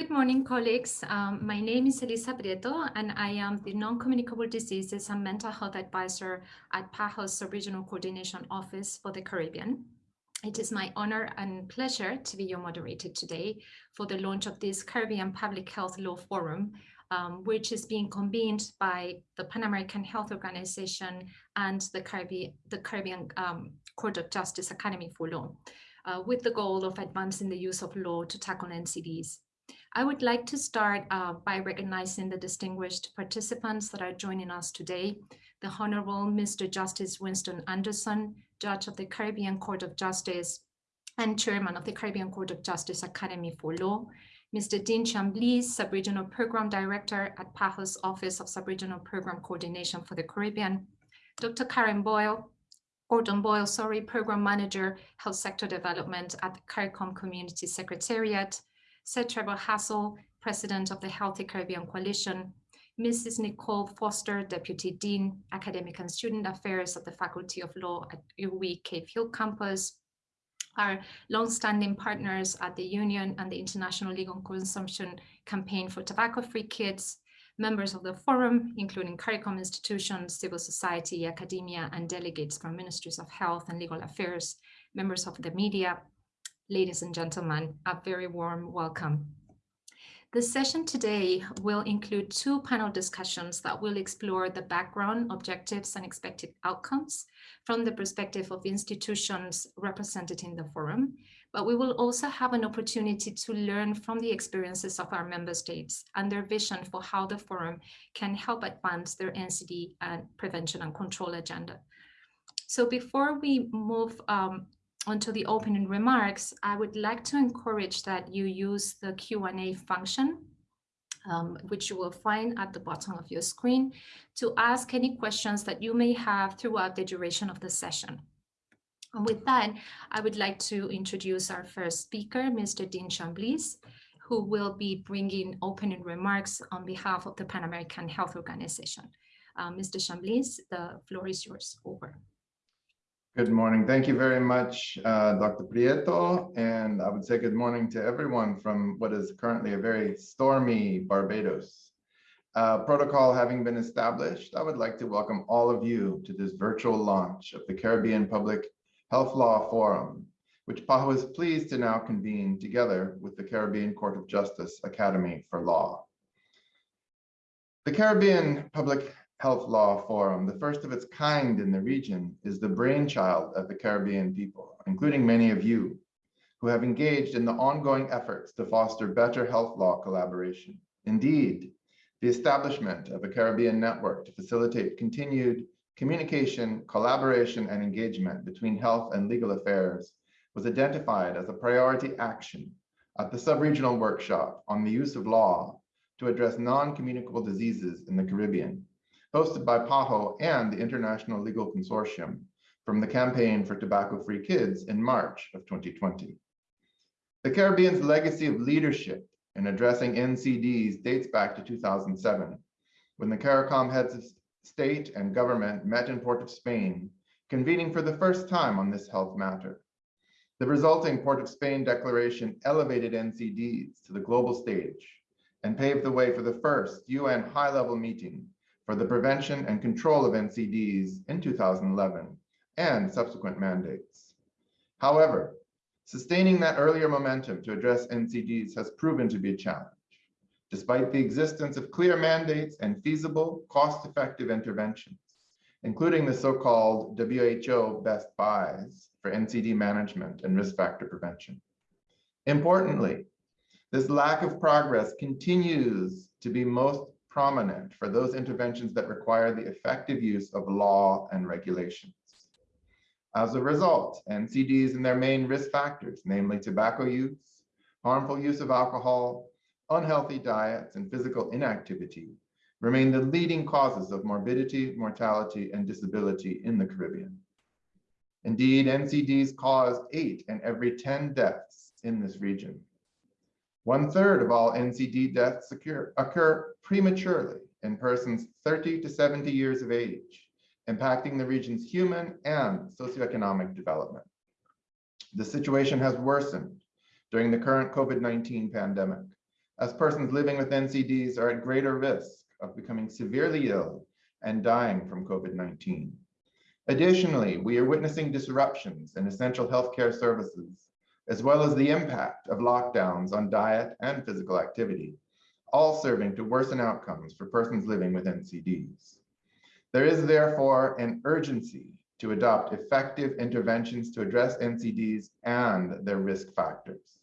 Good morning, colleagues. Um, my name is Elisa Prieto, and I am the Non-Communicable Diseases and Mental Health Advisor at PAHO's Regional Coordination Office for the Caribbean. It is my honor and pleasure to be your moderator today for the launch of this Caribbean Public Health Law Forum, um, which is being convened by the Pan American Health Organization and the Caribbean, the Caribbean um, Court of Justice Academy for Law, uh, with the goal of advancing the use of law to tackle NCDs. I would like to start uh, by recognizing the distinguished participants that are joining us today. The Honorable Mr. Justice Winston Anderson, Judge of the Caribbean Court of Justice and Chairman of the Caribbean Court of Justice Academy for Law, Mr. Dean Chambliss, Sub-Regional Program Director at PAHO's Office of Sub-Regional Program Coordination for the Caribbean, Dr. Karen Boyle, Gordon Boyle, sorry, Program Manager, Health Sector Development at the CARICOM Community Secretariat, Sir Trevor Hassell, President of the Healthy Caribbean Coalition, Mrs. Nicole Foster, Deputy Dean, Academic and Student Affairs at the Faculty of Law at UWI Cave Hill Campus, our long-standing partners at the Union and the International Legal Consortium Campaign for Tobacco-Free Kids, members of the forum, including CARICOM institutions, civil society, academia, and delegates from ministries of health and legal affairs, members of the media, ladies and gentlemen, a very warm welcome. The session today will include two panel discussions that will explore the background, objectives, and expected outcomes from the perspective of institutions represented in the forum, but we will also have an opportunity to learn from the experiences of our member states and their vision for how the forum can help advance their NCD and prevention and control agenda. So before we move um, onto the opening remarks, I would like to encourage that you use the Q&A function, um, which you will find at the bottom of your screen, to ask any questions that you may have throughout the duration of the session. And with that, I would like to introduce our first speaker, Mr. Dean Chambliss, who will be bringing opening remarks on behalf of the Pan American Health Organization. Uh, Mr. Chambliss, the floor is yours. Over. Good morning. Thank you very much, uh, Dr. Prieto. And I would say good morning to everyone from what is currently a very stormy Barbados. Uh, protocol having been established, I would like to welcome all of you to this virtual launch of the Caribbean Public Health Law Forum, which PAHO is pleased to now convene together with the Caribbean Court of Justice Academy for Law. The Caribbean Public Health Law Forum, the first of its kind in the region, is the brainchild of the Caribbean people, including many of you, who have engaged in the ongoing efforts to foster better health law collaboration. Indeed, the establishment of a Caribbean network to facilitate continued communication, collaboration, and engagement between health and legal affairs was identified as a priority action at the sub-regional workshop on the use of law to address non-communicable diseases in the Caribbean hosted by PAHO and the International Legal Consortium from the Campaign for Tobacco-Free Kids in March of 2020. The Caribbean's legacy of leadership in addressing NCDs dates back to 2007, when the CARICOM heads of state and government met in Port of Spain, convening for the first time on this health matter. The resulting Port of Spain declaration elevated NCDs to the global stage and paved the way for the first UN high-level meeting for the prevention and control of NCDs in 2011 and subsequent mandates. However, sustaining that earlier momentum to address NCDs has proven to be a challenge. Despite the existence of clear mandates and feasible, cost-effective interventions, including the so-called WHO best buys for NCD management and risk factor prevention. Importantly, this lack of progress continues to be most prominent for those interventions that require the effective use of law and regulations. As a result, NCDs and their main risk factors, namely tobacco use, harmful use of alcohol, unhealthy diets, and physical inactivity, remain the leading causes of morbidity, mortality, and disability in the Caribbean. Indeed, NCDs cause eight in every 10 deaths in this region. One third of all NCD deaths occur, occur prematurely in persons 30 to 70 years of age, impacting the region's human and socioeconomic development. The situation has worsened during the current COVID-19 pandemic, as persons living with NCDs are at greater risk of becoming severely ill and dying from COVID-19. Additionally, we are witnessing disruptions in essential healthcare services, as well as the impact of lockdowns on diet and physical activity, all serving to worsen outcomes for persons living with NCDs. There is therefore an urgency to adopt effective interventions to address NCDs and their risk factors.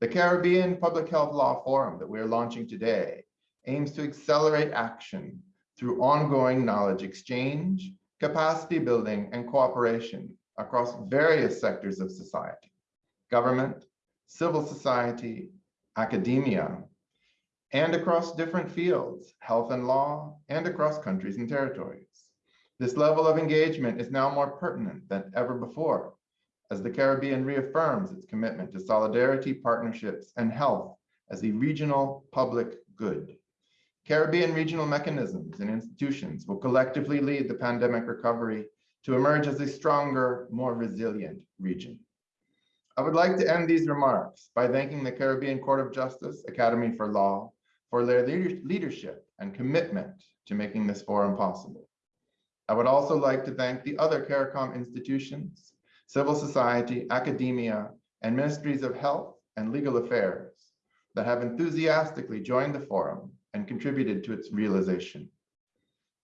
The Caribbean Public Health Law Forum that we're launching today aims to accelerate action through ongoing knowledge exchange, capacity building, and cooperation across various sectors of society, government, civil society, academia, and across different fields, health and law, and across countries and territories. This level of engagement is now more pertinent than ever before, as the Caribbean reaffirms its commitment to solidarity, partnerships, and health as a regional public good. Caribbean regional mechanisms and institutions will collectively lead the pandemic recovery to emerge as a stronger, more resilient region. I would like to end these remarks by thanking the Caribbean Court of Justice Academy for Law for their leadership and commitment to making this forum possible. I would also like to thank the other CARICOM institutions, civil society, academia, and ministries of health and legal affairs that have enthusiastically joined the forum and contributed to its realization.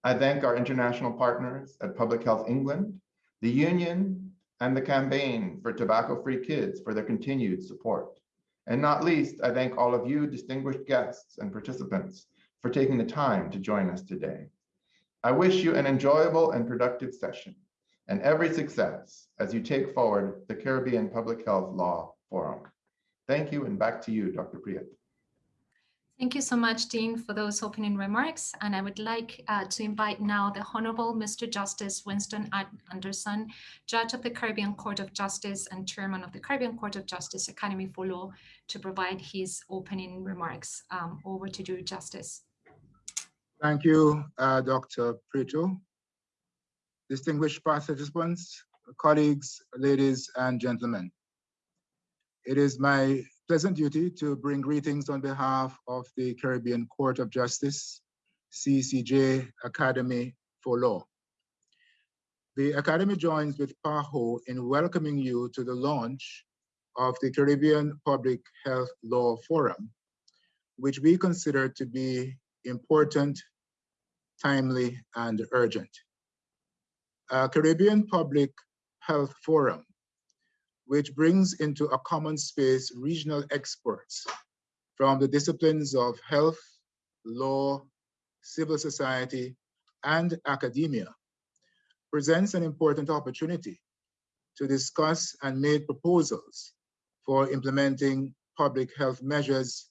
I thank our international partners at Public Health England, the Union, and the Campaign for Tobacco-Free Kids for their continued support. And not least, I thank all of you distinguished guests and participants for taking the time to join us today. I wish you an enjoyable and productive session and every success as you take forward the Caribbean Public Health Law Forum. Thank you and back to you, Dr. Prieto. Thank you so much, Dean, for those opening remarks. And I would like uh, to invite now the Honorable Mr. Justice Winston Anderson, Judge of the Caribbean Court of Justice and Chairman of the Caribbean Court of Justice Academy for Law, to provide his opening remarks. Um, over to you, Justice. Thank you, uh, Dr. Prieto. Distinguished participants, colleagues, ladies and gentlemen. It is my pleasant duty to bring greetings on behalf of the Caribbean Court of Justice, CCJ Academy for Law. The Academy joins with PAHO in welcoming you to the launch of the Caribbean Public Health Law Forum, which we consider to be important, timely, and urgent. A Caribbean Public Health Forum which brings into a common space regional experts from the disciplines of health, law, civil society, and academia, presents an important opportunity to discuss and make proposals for implementing public health measures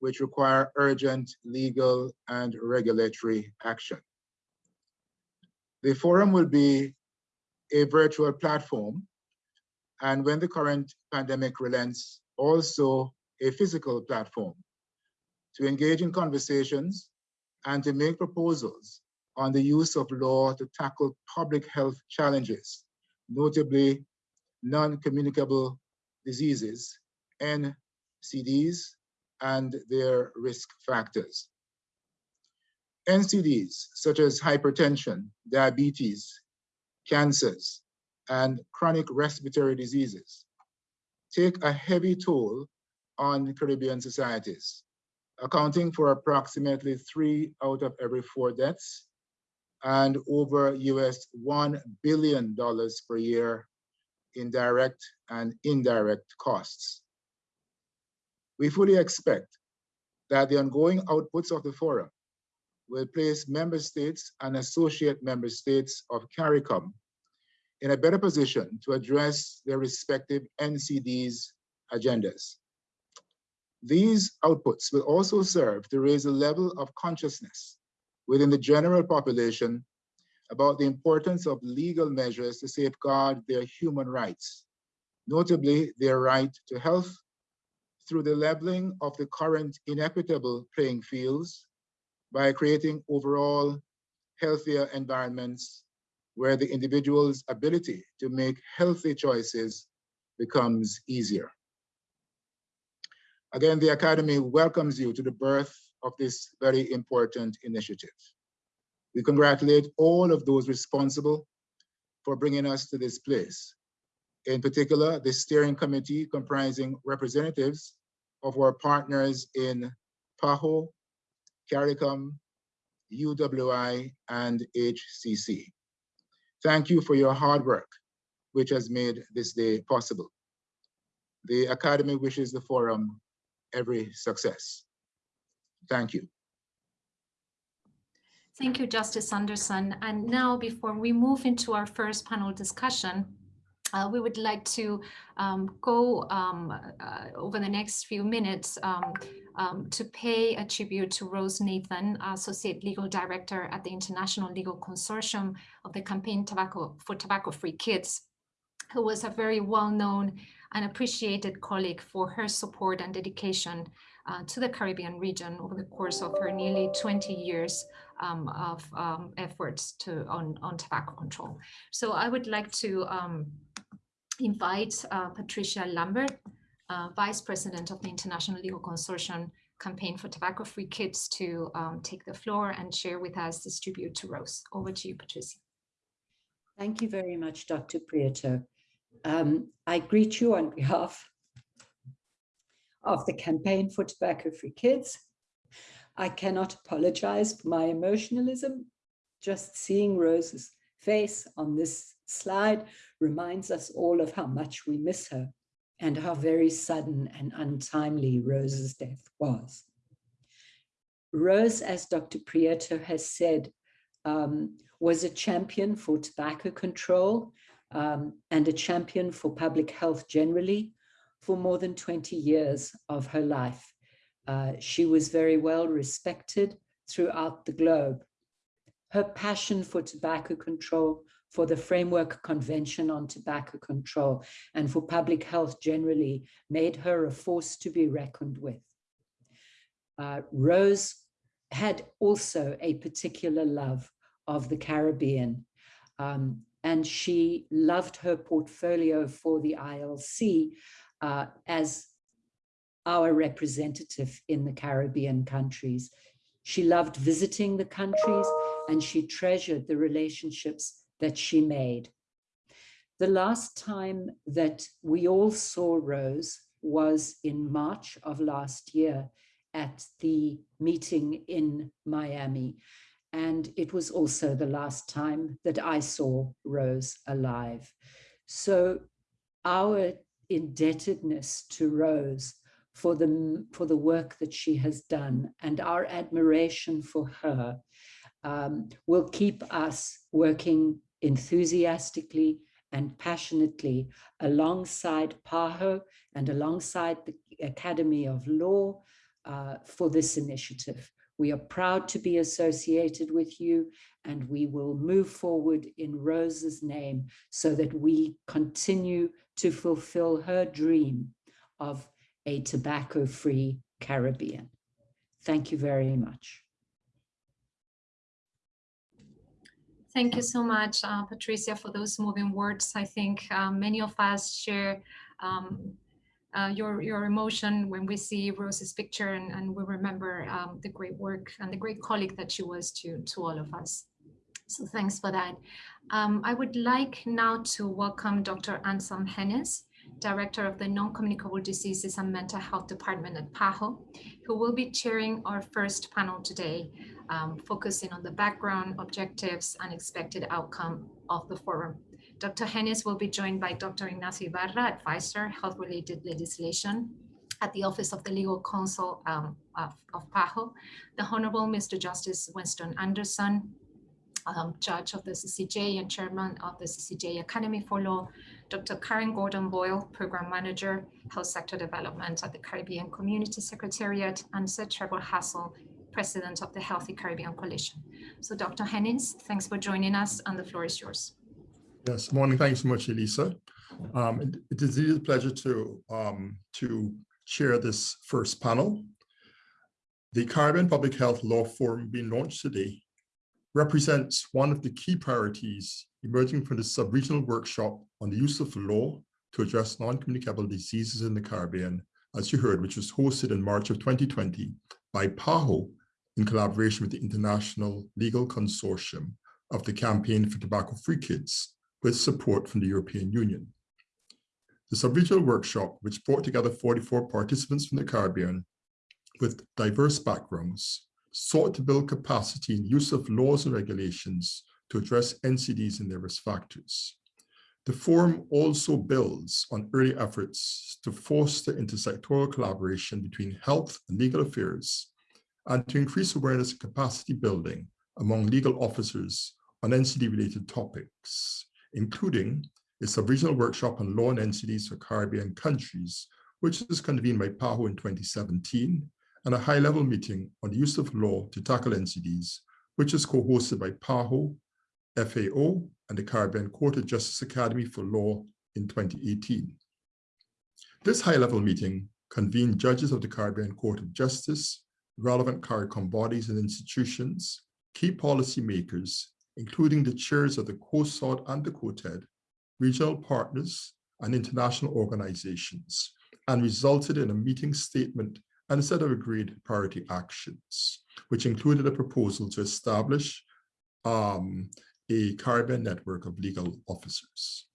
which require urgent legal and regulatory action. The forum will be a virtual platform and when the current pandemic relents, also a physical platform to engage in conversations and to make proposals on the use of law to tackle public health challenges, notably non-communicable diseases, NCDs, and their risk factors. NCDs, such as hypertension, diabetes, cancers, and chronic respiratory diseases take a heavy toll on Caribbean societies, accounting for approximately three out of every four deaths and over US $1 billion per year in direct and indirect costs. We fully expect that the ongoing outputs of the forum will place member states and associate member states of CARICOM in a better position to address their respective NCDs agendas. These outputs will also serve to raise a level of consciousness within the general population about the importance of legal measures to safeguard their human rights, notably their right to health through the leveling of the current inequitable playing fields by creating overall healthier environments where the individual's ability to make healthy choices becomes easier. Again, the Academy welcomes you to the birth of this very important initiative. We congratulate all of those responsible for bringing us to this place. In particular, the steering committee comprising representatives of our partners in PAHO, CARICOM, UWI, and HCC. Thank you for your hard work, which has made this day possible. The Academy wishes the forum every success. Thank you. Thank you, Justice Anderson. And now, before we move into our first panel discussion, uh, we would like to um, go um, uh, over the next few minutes um, um to pay a tribute to Rose Nathan, Associate Legal Director at the International Legal Consortium of the Campaign Tobacco for Tobacco-Free Kids, who was a very well-known and appreciated colleague for her support and dedication uh, to the Caribbean region over the course of her nearly 20 years um, of um, efforts to on, on tobacco control. So I would like to invite uh, Patricia Lambert, uh, Vice President of the International Legal Consortium Campaign for Tobacco-Free Kids to um, take the floor and share with us this tribute to Rose. Over to you, Patricia. Thank you very much, Dr. Prieto. Um, I greet you on behalf of the Campaign for Tobacco-Free Kids. I cannot apologize for my emotionalism. Just seeing Rose's face on this slide reminds us all of how much we miss her and how very sudden and untimely Rose's death was. Rose, as Dr. Prieto has said, um, was a champion for tobacco control um, and a champion for public health generally for more than 20 years of her life. Uh, she was very well respected throughout the globe. Her passion for tobacco control, for the Framework Convention on Tobacco Control, and for public health generally made her a force to be reckoned with. Uh, Rose had also a particular love of the Caribbean. Um, and she loved her portfolio for the ILC uh, as our representative in the Caribbean countries. She loved visiting the countries and she treasured the relationships that she made. The last time that we all saw Rose was in March of last year at the meeting in Miami. And it was also the last time that I saw Rose alive. So our indebtedness to Rose for the, for the work that she has done and our admiration for her um, will keep us working enthusiastically and passionately alongside PAHO and alongside the Academy of Law uh, for this initiative. We are proud to be associated with you and we will move forward in Rose's name so that we continue to fulfill her dream of a tobacco-free Caribbean. Thank you very much. Thank you so much, uh, Patricia, for those moving words. I think uh, many of us share um, uh, your, your emotion when we see Rose's picture and, and we remember um, the great work and the great colleague that she was to, to all of us. So thanks for that. Um, I would like now to welcome Dr. Anselm Hennis, Director of the Non-Communicable Diseases and Mental Health Department at PAHO, who will be chairing our first panel today, um, focusing on the background, objectives, and expected outcome of the forum. Dr. Hennis will be joined by Dr. Ignacio Ibarra, advisor, health-related legislation at the Office of the Legal Counsel um, of, of, PAHO, the Honorable Mr. Justice Winston Anderson, um, Judge of the CCJ and Chairman of the CCJ Academy for Law, Dr. Karen Gordon Boyle, Program Manager, Health Sector Development at the Caribbean Community Secretariat, and Sir Trevor Hassell, President of the Healthy Caribbean Coalition. So Dr. Hennis, thanks for joining us and the floor is yours. Yes, morning. Thanks so much, Elisa. Um, it, it is a pleasure to, um, to chair this first panel. The Caribbean Public Health Law Forum being launched today represents one of the key priorities emerging from the sub-regional workshop on the use of law to address non-communicable diseases in the Caribbean as you heard, which was hosted in March of 2020 by PAHO in collaboration with the International Legal Consortium of the Campaign for Tobacco-Free Kids with support from the European Union. The sub-regional workshop, which brought together 44 participants from the Caribbean with diverse backgrounds, sought to build capacity in use of laws and regulations to address NCDs and their risk factors. The forum also builds on early efforts to foster intersectoral collaboration between health and legal affairs and to increase awareness and capacity building among legal officers on NCD-related topics, including a sub-regional workshop on law and NCDs for Caribbean countries, which was convened by PAHO in 2017, and a high-level meeting on the use of law to tackle NCDs, which is co-hosted by PAHO, FAO, and the Caribbean Court of Justice Academy for Law in 2018. This high-level meeting convened judges of the Caribbean Court of Justice, relevant CARICOM bodies and institutions, key policymakers, including the chairs of the COHSOD and the COTED, regional partners, and international organizations, and resulted in a meeting statement and a set of agreed priority actions, which included a proposal to establish um, a Caribbean network of legal officers.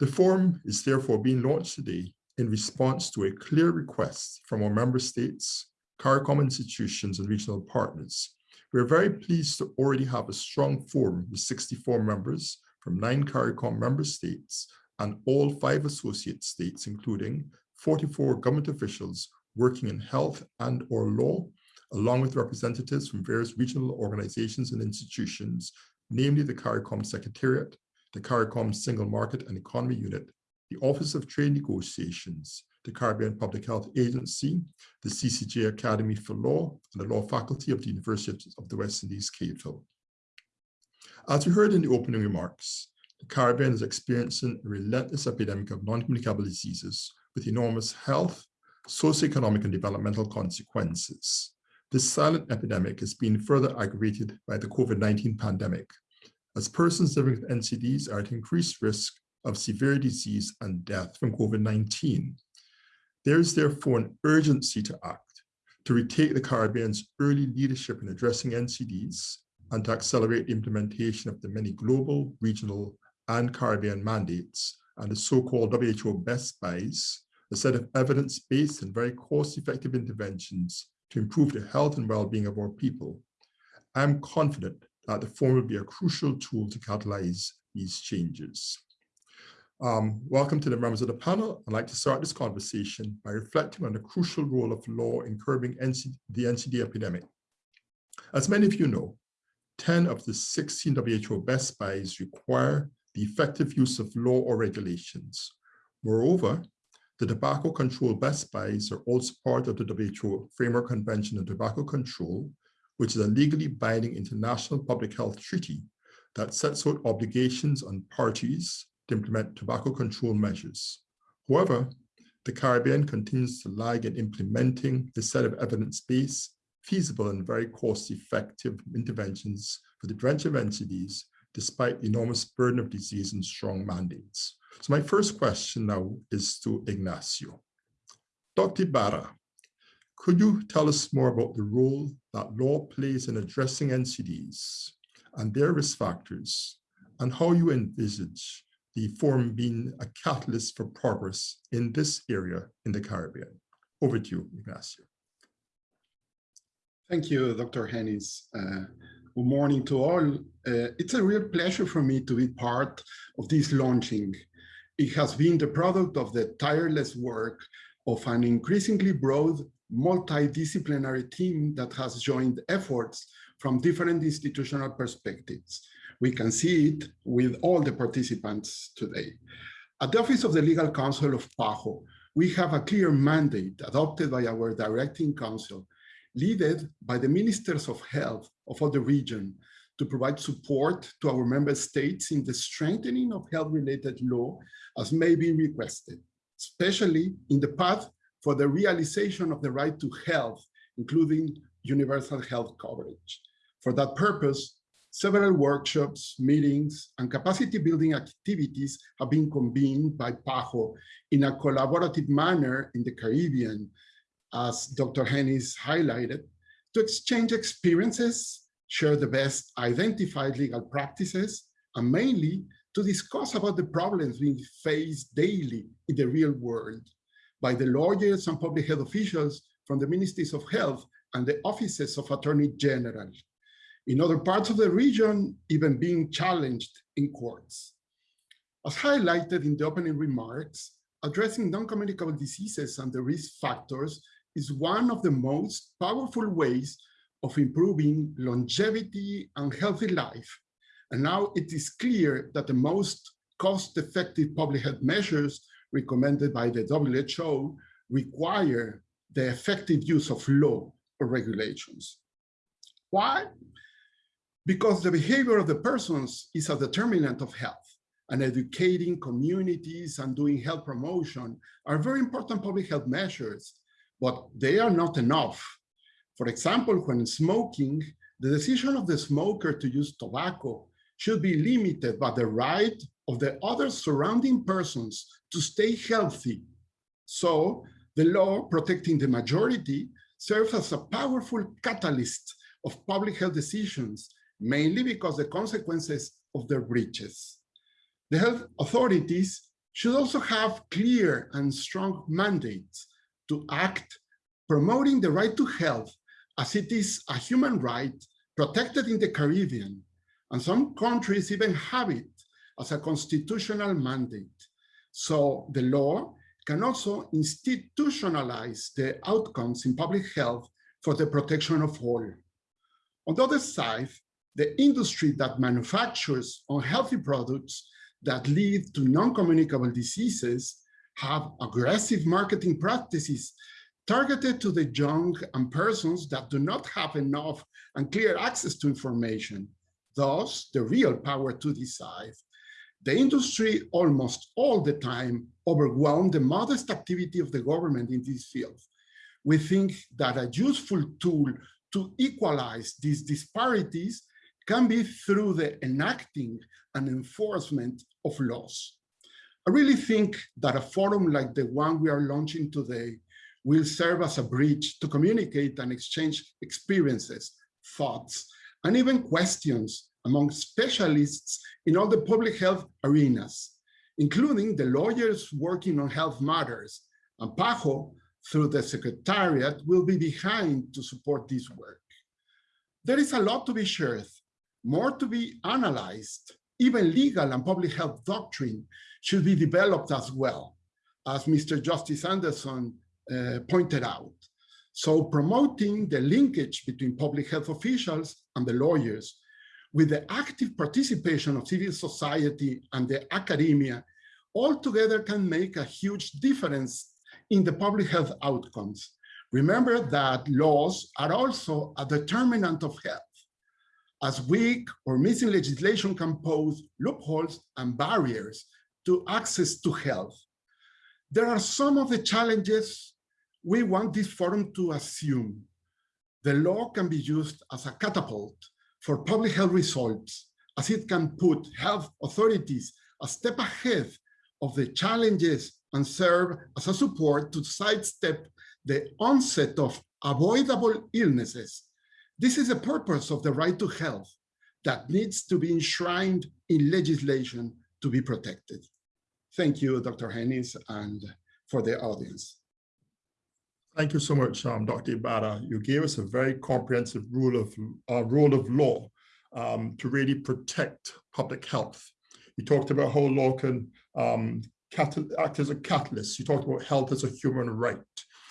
The forum is therefore being launched today in response to a clear request from our member states, CARICOM institutions, and regional partners. We're very pleased to already have a strong forum with 64 members from nine CARICOM member states and all five associate states, including 44 government officials working in health and or law, along with representatives from various regional organizations and institutions, namely the CARICOM Secretariat, the CARICOM Single Market and Economy Unit, the Office of Trade Negotiations, the Caribbean Public Health Agency, the CCJ Academy for Law, and the Law Faculty of the University of the West Indies, Hill. As we heard in the opening remarks, the Caribbean is experiencing a relentless epidemic of non-communicable diseases with enormous health, socioeconomic and developmental consequences. This silent epidemic is being further aggravated by the COVID-19 pandemic, as persons living with NCDs are at increased risk of severe disease and death from COVID-19. There is therefore an urgency to act to retake the Caribbean's early leadership in addressing NCDs and to accelerate the implementation of the many global, regional, and Caribbean mandates and the so-called WHO best buys, a set of evidence-based and very cost-effective interventions to improve the health and well-being of our people. I'm confident that the forum will be a crucial tool to catalyze these changes. Um, welcome to the members of the panel. I'd like to start this conversation by reflecting on the crucial role of law in curbing NC the NCD epidemic. As many of you know, 10 of the 16 WHO best buys require the effective use of law or regulations. Moreover, the tobacco control best buys are also part of the WHO Framework Convention on Tobacco Control, which is a legally binding international public health treaty that sets out obligations on parties to implement tobacco control measures. However, the Caribbean continues to lag in implementing the set of evidence-based, feasible and very cost-effective interventions for the prevention of NCDs, despite the enormous burden of disease and strong mandates. So my first question now is to Ignacio. Dr. Ibarra, could you tell us more about the role that law plays in addressing NCDs and their risk factors and how you envisage the forum being a catalyst for progress in this area in the Caribbean. Over to you, Ignacio. Thank you, Dr. Hennis. Uh, good morning to all. Uh, it's a real pleasure for me to be part of this launching. It has been the product of the tireless work of an increasingly broad multidisciplinary team that has joined efforts from different institutional perspectives. We can see it with all the participants today. At the Office of the Legal Counsel of PAHO, we have a clear mandate adopted by our directing council, led by the ministers of health of all the region to provide support to our member states in the strengthening of health-related law as may be requested, especially in the path for the realization of the right to health, including universal health coverage. For that purpose, several workshops, meetings, and capacity building activities have been convened by PAHO in a collaborative manner in the Caribbean, as Dr. Hennis highlighted, to exchange experiences, share the best identified legal practices, and mainly to discuss about the problems we face daily in the real world by the lawyers and public health officials from the Ministries of Health and the offices of Attorney General. In other parts of the region, even being challenged in courts. As highlighted in the opening remarks, addressing non-communicable diseases and the risk factors is one of the most powerful ways of improving longevity and healthy life. And now it is clear that the most cost-effective public health measures recommended by the WHO require the effective use of law or regulations. Why? Because the behavior of the persons is a determinant of health and educating communities and doing health promotion are very important public health measures, but they are not enough. For example, when smoking, the decision of the smoker to use tobacco should be limited by the right of the other surrounding persons to stay healthy. So the law protecting the majority serves as a powerful catalyst of public health decisions, mainly because the consequences of their breaches. The health authorities should also have clear and strong mandates to act promoting the right to health as it is a human right protected in the Caribbean. And some countries even have it as a constitutional mandate. So the law can also institutionalize the outcomes in public health for the protection of all. On the other side, the industry that manufactures unhealthy products that lead to non-communicable diseases have aggressive marketing practices targeted to the young and persons that do not have enough and clear access to information, thus the real power to decide. The industry almost all the time overwhelmed the modest activity of the government in this field. We think that a useful tool to equalize these disparities can be through the enacting and enforcement of laws. I really think that a forum like the one we are launching today will serve as a bridge to communicate and exchange experiences, thoughts, and even questions among specialists in all the public health arenas, including the lawyers working on health matters, and PAHO, through the Secretariat, will be behind to support this work. There is a lot to be shared, more to be analyzed, even legal and public health doctrine should be developed as well, as Mr. Justice Anderson Uh, pointed out. So promoting the linkage between public health officials and the lawyers with the active participation of civil society and the academia all together can make a huge difference in the public health outcomes. Remember that laws are also a determinant of health as weak or missing legislation can pose loopholes and barriers to access to health. There are some of the challenges we want this forum to assume. The law can be used as a catapult for public health results, as it can put health authorities a step ahead of the challenges and serve as a support to sidestep the onset of avoidable illnesses this is the purpose of the right to health that needs to be enshrined in legislation to be protected. Thank you, Dr. Hennis, and for the audience. Thank you so much, um, Dr. Ibarra. You gave us a very comprehensive rule of uh, rule of law um, to really protect public health. You talked about how law can um, act as a catalyst. You talked about health as a human right.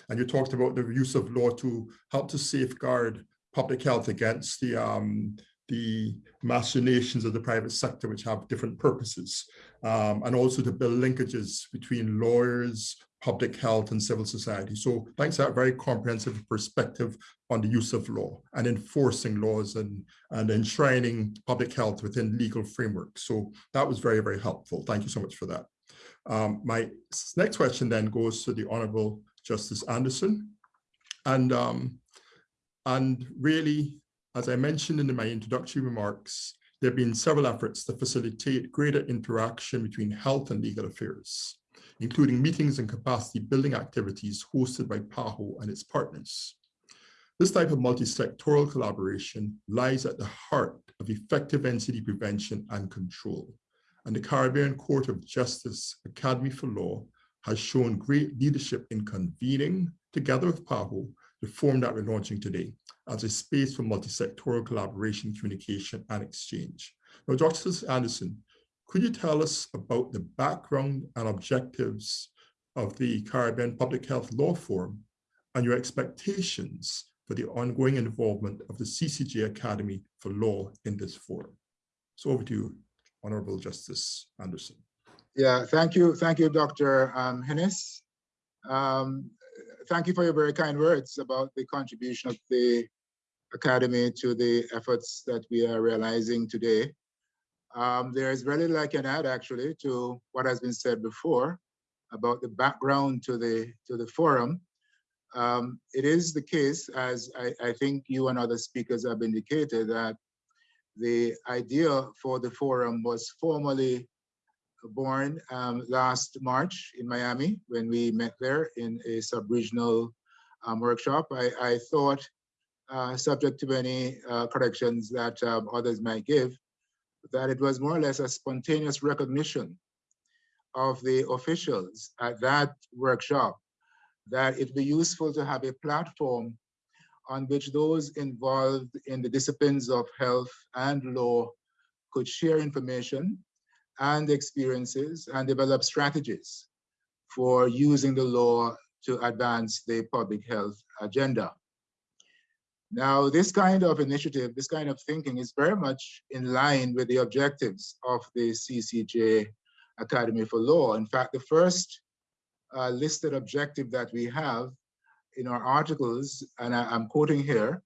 And you talked about the use of law to help to safeguard public health against the um, the machinations of the private sector, which have different purposes, um, and also to build linkages between lawyers, public health, and civil society. So thanks for that very comprehensive perspective on the use of law and enforcing laws and, and enshrining public health within legal frameworks. So that was very, very helpful. Thank you so much for that. Um, my next question then goes to the Honorable Justice Anderson. And um, and really As I mentioned in my introductory remarks, there have been several efforts to facilitate greater interaction between health and legal affairs, including meetings and capacity building activities hosted by PAHO and its partners. This type of multi-sectoral collaboration lies at the heart of effective NCD prevention and control. And the Caribbean Court of Justice Academy for Law has shown great leadership in convening, together with PAHO, the forum that we're launching today as a space for multi-sectoral collaboration, communication, and exchange. Now, Justice Anderson, could you tell us about the background and objectives of the Caribbean Public Health Law Forum and your expectations for the ongoing involvement of the CCJ Academy for Law in this forum? So over to you, Honorable Justice Anderson. Yeah, thank you. Thank you, Dr. Um, Hennis. Um, thank you for your very kind words about the contribution of the Academy to the efforts that we are realizing today. Um, there is very little I can add actually to what has been said before about the background to the to the forum. Um, it is the case, as I, I, think you and other speakers have indicated, that the idea for the forum was formally born um, last March in Miami when we met there in a sub-regional um, workshop. I, I thought, uh, subject to any uh, corrections that um, others might give, that it was more or less a spontaneous recognition of the officials at that workshop that it'd be useful to have a platform on which those involved in the disciplines of health and law could share information and experiences and develop strategies for using the law to advance the public health agenda. Now, this kind of initiative, this kind of thinking is very much in line with the objectives of the CCJ Academy for Law. In fact, the first uh, listed objective that we have in our articles, and I, I'm quoting here,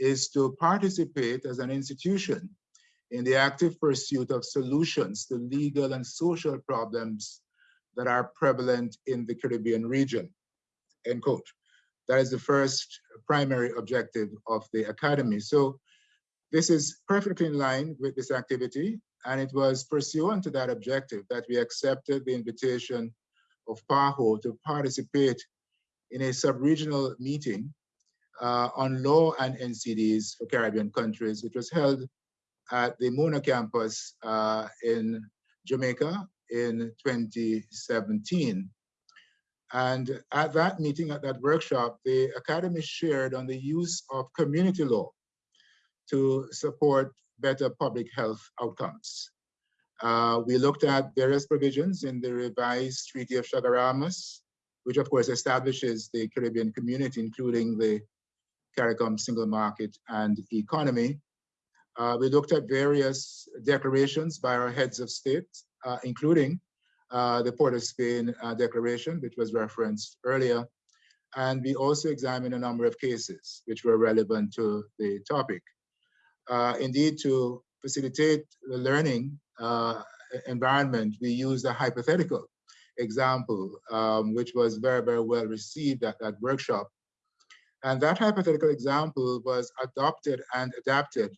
is to participate as an institution in the active pursuit of solutions to legal and social problems that are prevalent in the Caribbean region, end quote. That is the first primary objective of the Academy. So this is perfectly in line with this activity, and it was pursuant to that objective that we accepted the invitation of PAHO to participate in a sub-regional meeting uh, on law and NCDs for Caribbean countries, which was held at the Mona campus uh, in Jamaica in 2017. And at that meeting, at that workshop, the Academy shared on the use of community law to support better public health outcomes. Uh, we looked at various provisions in the revised Treaty of Chaguaramas, which of course establishes the Caribbean community, including the CARICOM single market and economy. Uh, we looked at various declarations by our heads of state, uh, including uh, the Port of Spain uh, declaration, which was referenced earlier. And we also examined a number of cases which were relevant to the topic. Uh, indeed, to facilitate the learning uh, environment, we used a hypothetical example, um, which was very, very well received at that workshop. And that hypothetical example was adopted and adapted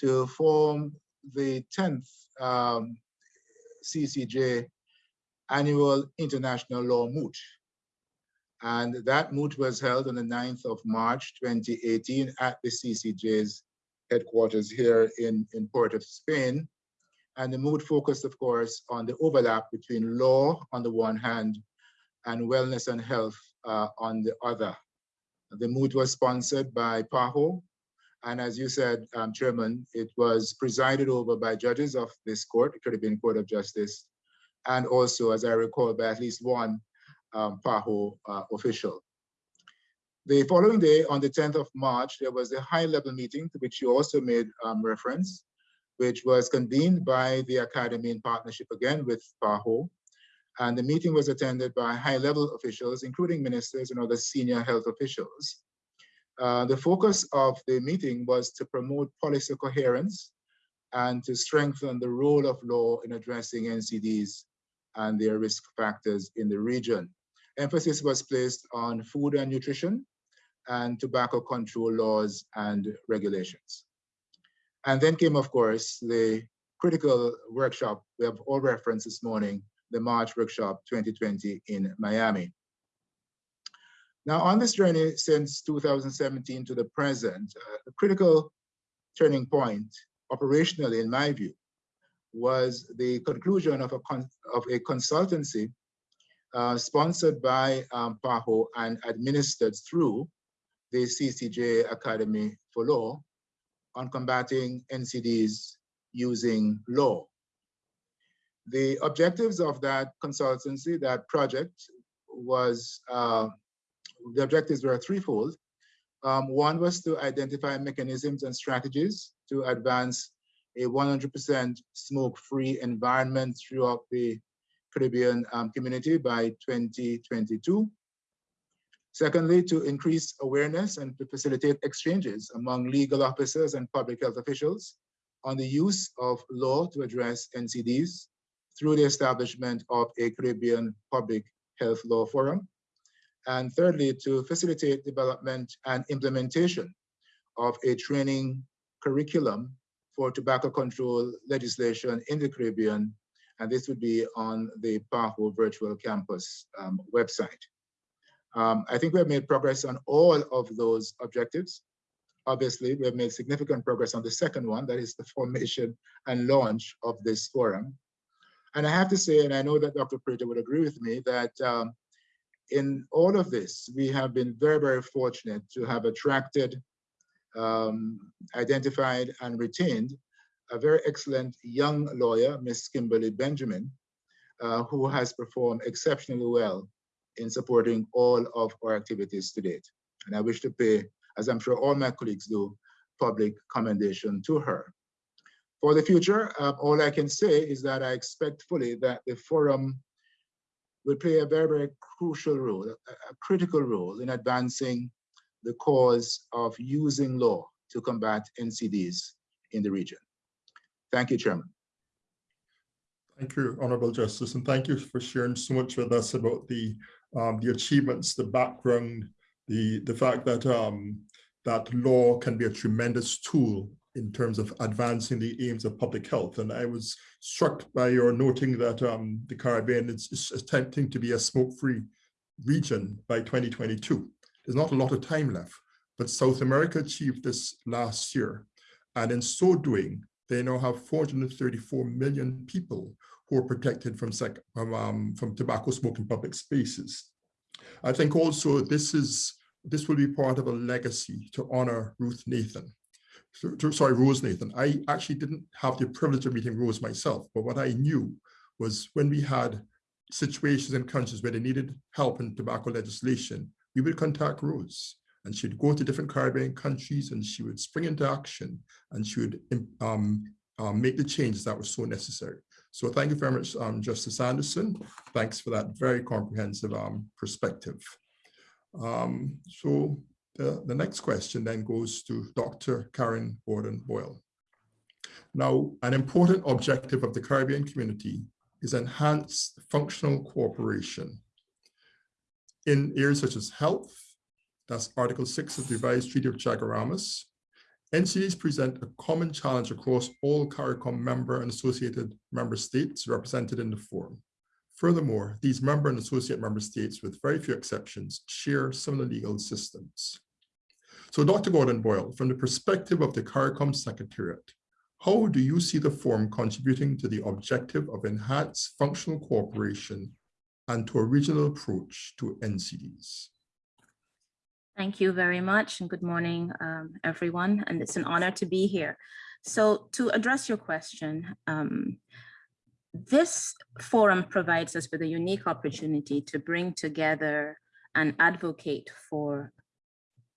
to form the 10th um, CCJ annual international law moot. And that moot was held on the 9th of March 2018 at the CCJ's headquarters here in, in Port of Spain. And the moot focused, of course, on the overlap between law on the one hand and wellness and health uh, on the other. The moot was sponsored by PAHO, and as you said, um, Chairman, it was presided over by judges of this court, the Caribbean Court of Justice, and also, as I recall, by at least one um, PAHO uh, official. The following day, on the 10th of March, there was a high-level meeting to which you also made um, reference, which was convened by the Academy in partnership again with PAHO. And the meeting was attended by high-level officials, including ministers and other senior health officials. Uh, the focus of the meeting was to promote policy coherence and to strengthen the role of law in addressing NCDs and their risk factors in the region. Emphasis was placed on food and nutrition and tobacco control laws and regulations. And then came, of course, the critical workshop we have all referenced this morning, the March Workshop 2020 in Miami. Now, on this journey since 2017 to the present, uh, a critical turning point, operationally, in my view, was the conclusion of a, of a consultancy uh, sponsored by um, PAHO and administered through the CCJ Academy for Law on combating NCDs using law. The objectives of that consultancy, that project, was uh, the objectives were threefold. Um, one was to identify mechanisms and strategies to advance a 100% smoke-free environment throughout the Caribbean um, community by 2022. Secondly, to increase awareness and to facilitate exchanges among legal officers and public health officials on the use of law to address NCDs through the establishment of a Caribbean Public Health Law Forum. And thirdly, to facilitate development and implementation of a training curriculum for tobacco control legislation in the Caribbean. And this would be on the PAHO virtual campus um, website. Um, I think we have made progress on all of those objectives. Obviously, we have made significant progress on the second one, that is the formation and launch of this forum. And I have to say, and I know that Dr. Prieto would agree with me, that um, in all of this, we have been very, very fortunate to have attracted, um, identified, and retained a very excellent young lawyer, Miss Kimberly Benjamin, uh, who has performed exceptionally well in supporting all of our activities to date. And I wish to pay, as I'm sure all my colleagues do, public commendation to her. For the future, uh, all I can say is that I expect fully that the forum will play a very, very crucial role, a, critical role in advancing the cause of using law to combat NCDs in the region. Thank you, Chairman. Thank you, Honorable Justice, and thank you for sharing so much with us about the um, the achievements, the background, the the fact that um, that law can be a tremendous tool in terms of advancing the aims of public health. And I was struck by your noting that um, the Caribbean is, is attempting to be a smoke-free region by 2022. There's not a lot of time left, but South America achieved this last year. And in so doing, they now have 434 million people who are protected from, from, um, from tobacco smoke in public spaces. I think also this is this will be part of a legacy to honor Ruth Nathan. Sorry, Rose Nathan. I actually didn't have the privilege of meeting Rose myself, but what I knew was when we had situations in countries where they needed help in tobacco legislation, we would contact Rose and she'd go to different Caribbean countries and she would spring into action and she would um, um, make the changes that were so necessary. So thank you very much, um, Justice Anderson. Thanks for that very comprehensive um, perspective. Um, so the, the next question then goes to Dr. Karen Gordon Boyle. Now, an important objective of the Caribbean community is enhanced functional cooperation in areas such as health, that's Article 6 of the revised Treaty of Chaguaramas. NCDs present a common challenge across all CARICOM member and associated member states represented in the forum. Furthermore, these member and associate member states, with very few exceptions, share similar legal systems. So Dr. Gordon Boyle, from the perspective of the CARICOM Secretariat, how do you see the forum contributing to the objective of enhanced functional cooperation and to a regional approach to NCDs? Thank you very much and good morning, um, everyone. And it's an honor to be here. So to address your question, um, this forum provides us with a unique opportunity to bring together and advocate for,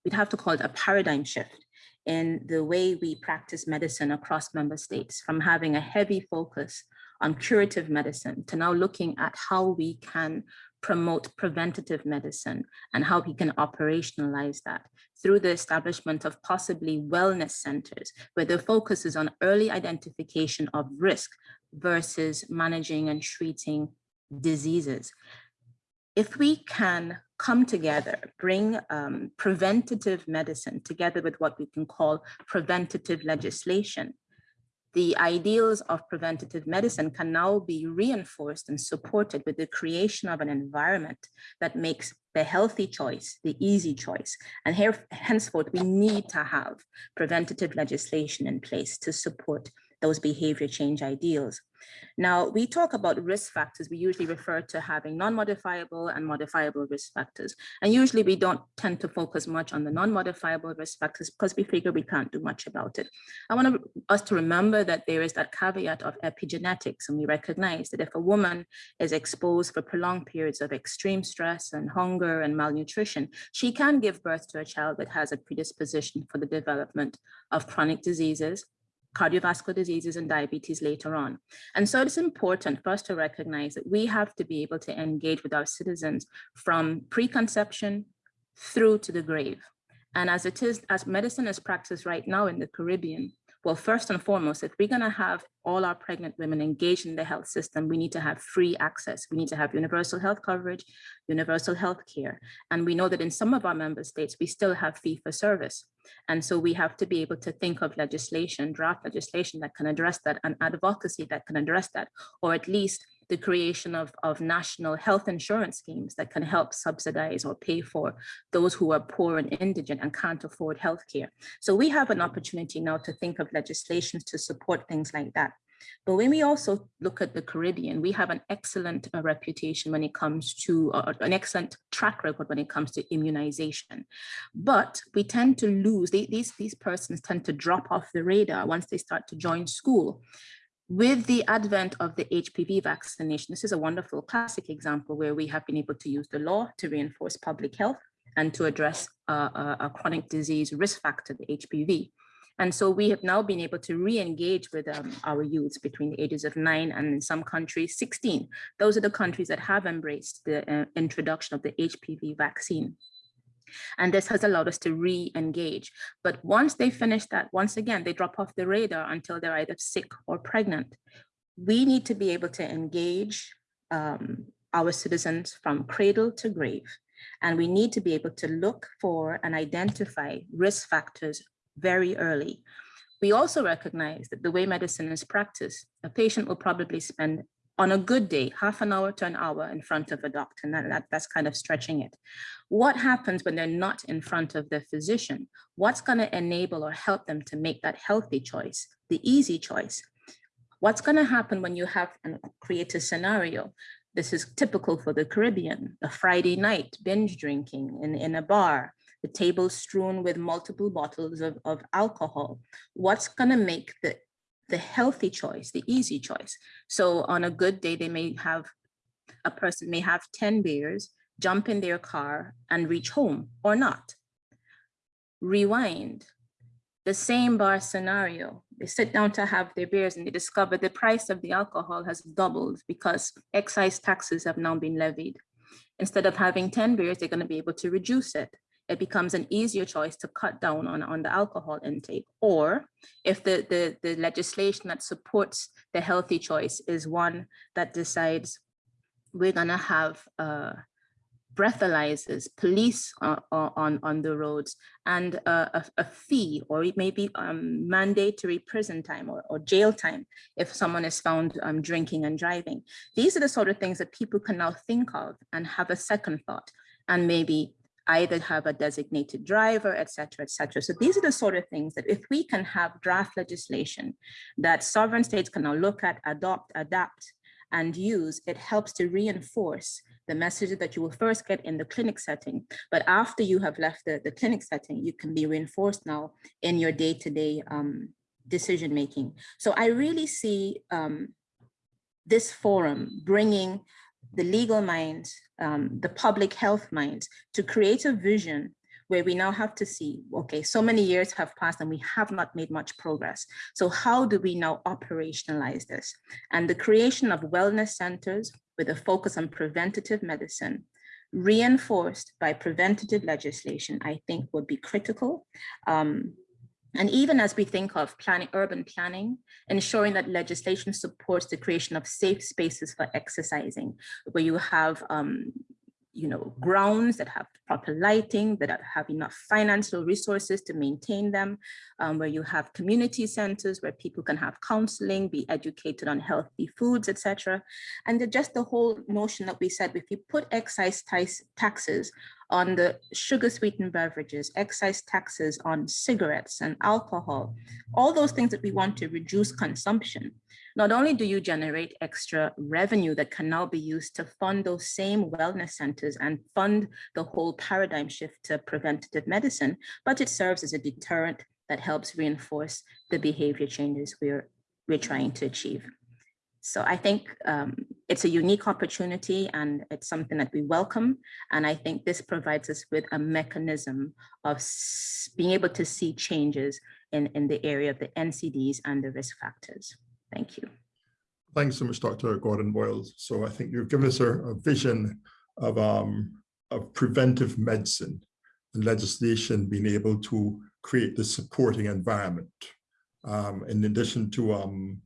we'd have to call it a paradigm shift in the way we practice medicine across member states from having a heavy focus on curative medicine to now looking at how we can promote preventative medicine and how we can operationalize that through the establishment of possibly wellness centers where the focus is on early identification of risk versus managing and treating diseases. If we can come together, bring um, preventative medicine together with what we can call preventative legislation, the ideals of preventative medicine can now be reinforced and supported with the creation of an environment that makes the healthy choice, the easy choice. And here, henceforth, we need to have preventative legislation in place to support those behavior change ideals. Now, we talk about risk factors. We usually refer to having non-modifiable and modifiable risk factors. And usually we don't tend to focus much on the non-modifiable risk factors because we figure we can't do much about it. I want us to remember that there is that caveat of epigenetics, and we recognize that if a woman is exposed for prolonged periods of extreme stress and hunger and malnutrition, she can give birth to a child that has a predisposition for the development of chronic diseases, cardiovascular diseases and diabetes later on. And so it's important for us to recognize that we have to be able to engage with our citizens from preconception through to the grave. And as it is, as medicine is practiced right now in the Caribbean, well, first and foremost, if we're going to have all our pregnant women engaged in the health system, we need to have free access. We need to have universal health coverage, universal health care. And we know that in some of our member states, we still have fee for service. And so we have to be able to think of legislation, draft legislation that can address that and advocacy that can address that, or at least the creation of, of national health insurance schemes that can help subsidize or pay for those who are poor and indigent and can't afford healthcare. So we have an opportunity now to think of legislations to support things like that. But when we also look at the Caribbean, we have an excellent uh, reputation when it comes to uh, an excellent track record when it comes to immunization. But we tend to lose, they, these, these persons tend to drop off the radar once they start to join school with the advent of the HPV vaccination, this is a wonderful classic example where we have been able to use the law to reinforce public health and to address a, a chronic disease risk factor, the HPV. And so we have now been able to re-engage with um, our youths between the ages of nine and in some countries 16. Those are the countries that have embraced the uh, introduction of the HPV vaccine. And this has allowed us to re-engage. But once they finish that, once again, they drop off the radar until they're either sick or pregnant. We need to be able to engage um, our citizens from cradle to grave. And we need to be able to look for and identify risk factors very early. We also recognize that the way medicine is practiced, a patient will probably spend on a good day, half an hour to an hour in front of a doctor, and that, that, that's kind of stretching it. What happens when they're not in front of their physician? What's gonna enable or help them to make that healthy choice, the easy choice? What's gonna happen when you have and create a scenario? This is typical for the Caribbean, a Friday night binge drinking in, in a bar, the table strewn with multiple bottles of, of alcohol. What's gonna make the the healthy choice, the easy choice. So on a good day, they may have, a person may have 10 beers, jump in their car and reach home or not. Rewind, the same bar scenario. They sit down to have their beers and they discover the price of the alcohol has doubled because excise taxes have now been levied. Instead of having 10 beers, they're gonna be able to reduce it it becomes an easier choice to cut down on, on the alcohol intake. Or if the, the, the legislation that supports the healthy choice is one that decides we're gonna have uh, breathalyzers, police uh, on, on the roads, and a, a, fee, or it may be um, mandatory prison time or, or, jail time if someone is found um, drinking and driving. These are the sort of things that people can now think of and have a second thought and maybe either have a designated driver, et cetera, et cetera. So these are the sort of things that if we can have draft legislation that sovereign states can now look at, adopt, adapt, and use, it helps to reinforce the messages that you will first get in the clinic setting. But after you have left the, the clinic setting, you can be reinforced now in your day-to-day -day, um, decision making. So I really see um, this forum bringing the legal mind, um, the public health mind, to create a vision where we now have to see, okay, so many years have passed and we have not made much progress. So how do we now operationalize this? And the creation of wellness centers with a focus on preventative medicine, reinforced by preventative legislation, I think would be critical. Um, and even as we think of planning, urban planning, ensuring that legislation supports the creation of safe spaces for exercising, where you have um, you know, grounds that have proper lighting, that have enough financial resources to maintain them, um, where you have community centers where people can have counseling, be educated on healthy foods, etc. And just the whole notion that we said, if you put excise taxes on the sugar sweetened beverages, excise taxes on cigarettes and alcohol, all those things that we want to reduce consumption. Not only do you generate extra revenue that can now be used to fund those same wellness centers and fund the whole paradigm shift to preventative medicine, but it serves as a deterrent that helps reinforce the behavior changes we're, we're trying to achieve. So I think um, it's a unique opportunity and it's something that we welcome. And I think this provides us with a mechanism of being able to see changes in, in the area of the NCDs and the risk factors. Thank you. Thanks so much, Dr. Gordon Boyles. So I think you've given us a, a vision of, um, of preventive medicine and legislation being able to create the supporting environment. Um, in addition to um,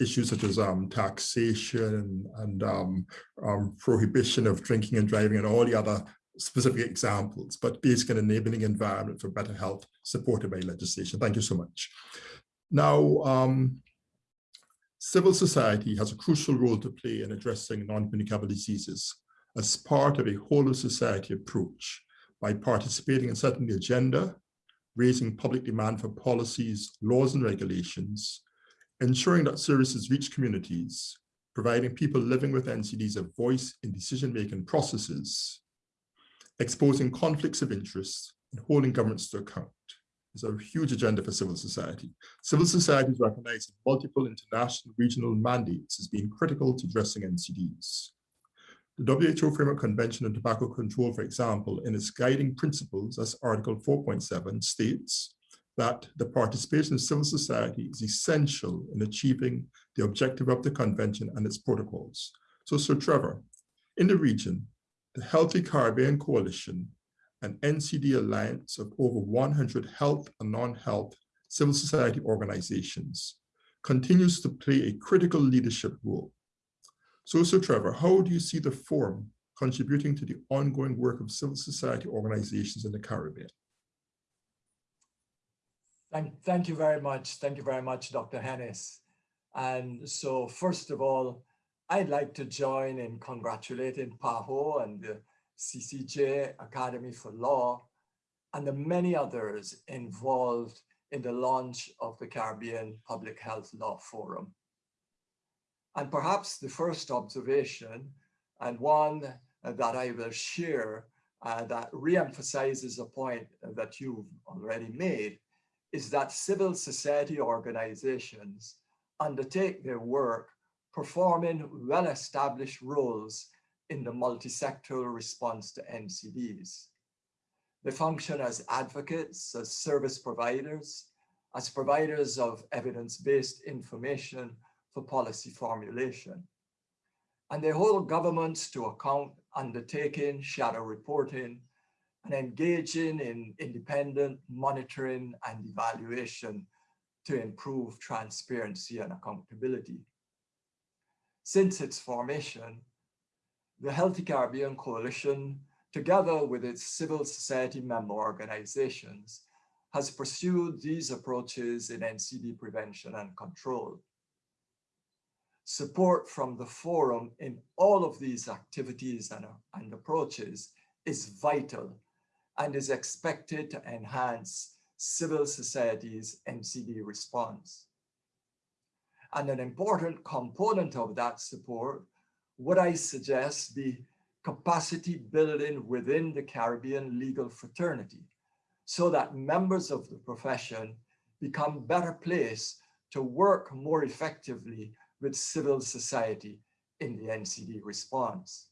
issues such as um, taxation and um, um, prohibition of drinking and driving and all the other specific examples, but basically an enabling environment for better health supported by legislation. Thank you so much. Now, um, civil society has a crucial role to play in addressing non-communicable diseases as part of a whole of society approach by participating in setting the agenda, raising public demand for policies, laws and regulations, ensuring that services reach communities, providing people living with NCDs a voice in decision-making processes, exposing conflicts of interest, and holding governments to account is a huge agenda for civil society. Civil society is recognized in multiple international regional mandates as being critical to addressing NCDs. The WHO Framework Convention on Tobacco Control, for example, in its guiding principles as Article 4.7 states, that the participation of civil society is essential in achieving the objective of the convention and its protocols. So, Sir Trevor, in the region, the Healthy Caribbean Coalition, an NCD alliance of over 100 health and non-health civil society organizations, continues to play a critical leadership role. So, Sir Trevor, how do you see the forum contributing to the ongoing work of civil society organizations in the Caribbean? Thank, thank you very much. Thank you very much, Dr. Hennis. And so first of all, I'd like to join in congratulating PAHO and the CCJ Academy for Law and the many others involved in the launch of the Caribbean Public Health Law Forum. And perhaps the first observation and one that I will share uh, that reemphasizes a point that you've already made is that civil society organizations undertake their work performing well-established roles in the multi-sectoral response to NCDs. They function as advocates, as service providers, as providers of evidence-based information for policy formulation. And they hold governments to account undertaking shadow reporting and engaging in independent monitoring and evaluation to improve transparency and accountability. Since its formation, the Healthy Caribbean Coalition, together with its civil society member organizations, has pursued these approaches in NCD prevention and control. Support from the forum in all of these activities and, and approaches is vital and is expected to enhance civil society's NCD response. And an important component of that support would I suggest be capacity building within the Caribbean legal fraternity so that members of the profession become better placed to work more effectively with civil society in the NCD response.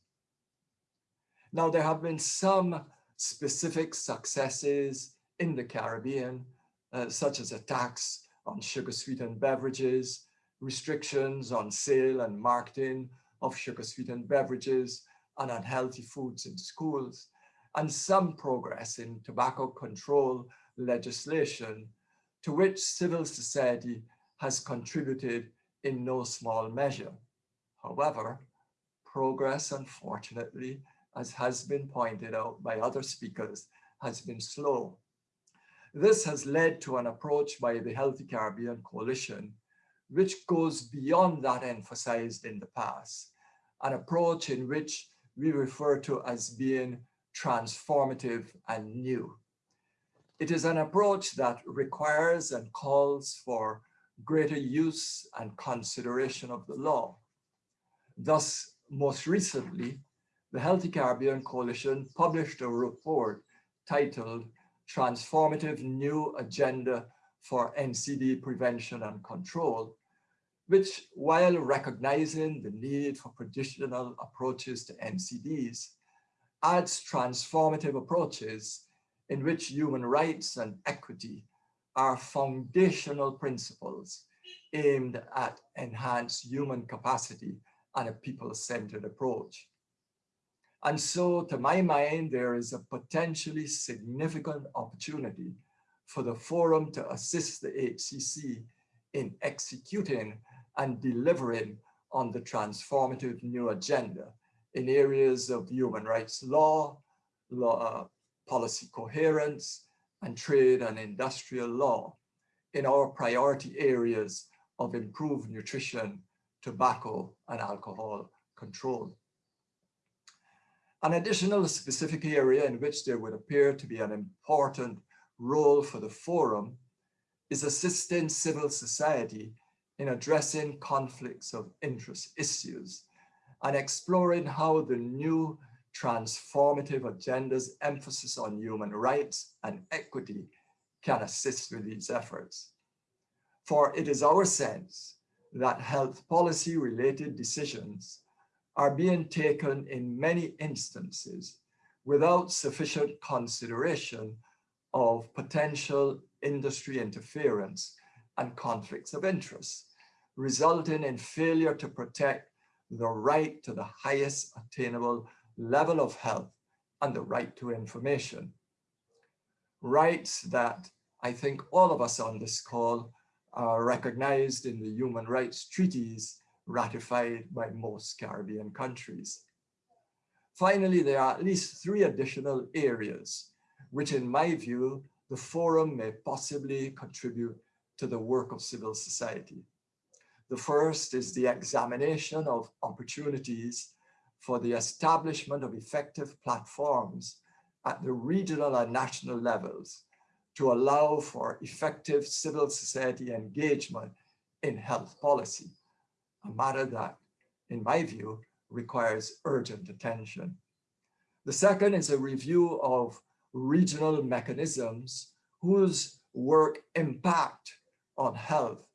Now, there have been some specific successes in the Caribbean, uh, such as attacks on sugar-sweetened beverages, restrictions on sale and marketing of sugar-sweetened beverages and unhealthy foods in schools, and some progress in tobacco control legislation to which civil society has contributed in no small measure. However, progress, unfortunately, as has been pointed out by other speakers, has been slow. This has led to an approach by the Healthy Caribbean Coalition, which goes beyond that emphasized in the past, an approach in which we refer to as being transformative and new. It is an approach that requires and calls for greater use and consideration of the law. Thus, most recently, the Healthy Caribbean Coalition published a report titled Transformative New Agenda for NCD Prevention and Control, which while recognizing the need for traditional approaches to NCDs, adds transformative approaches in which human rights and equity are foundational principles aimed at enhanced human capacity and a people-centered approach. And so to my mind, there is a potentially significant opportunity for the forum to assist the HCC in executing and delivering on the transformative new agenda in areas of human rights law, law uh, policy coherence, and trade and industrial law in our priority areas of improved nutrition, tobacco, and alcohol control. An additional specific area in which there would appear to be an important role for the forum is assisting civil society in addressing conflicts of interest issues and exploring how the new transformative agenda's emphasis on human rights and equity can assist with these efforts. For it is our sense that health policy related decisions are being taken in many instances without sufficient consideration of potential industry interference and conflicts of interest, resulting in failure to protect the right to the highest attainable level of health and the right to information. Rights that I think all of us on this call are recognized in the human rights treaties ratified by most Caribbean countries. Finally, there are at least three additional areas which in my view, the forum may possibly contribute to the work of civil society. The first is the examination of opportunities for the establishment of effective platforms at the regional and national levels to allow for effective civil society engagement in health policy, a matter that, in my view, requires urgent attention. The second is a review of regional mechanisms whose work impact on health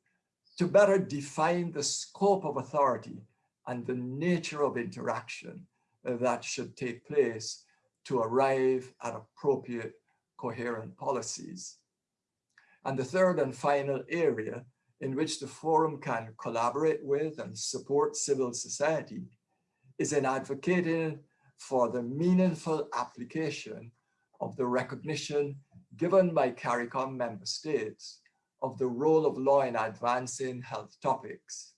to better define the scope of authority and the nature of interaction that should take place to arrive at appropriate coherent policies. And the third and final area in which the forum can collaborate with and support civil society is in advocating for the meaningful application of the recognition given by CARICOM member states of the role of law in advancing health topics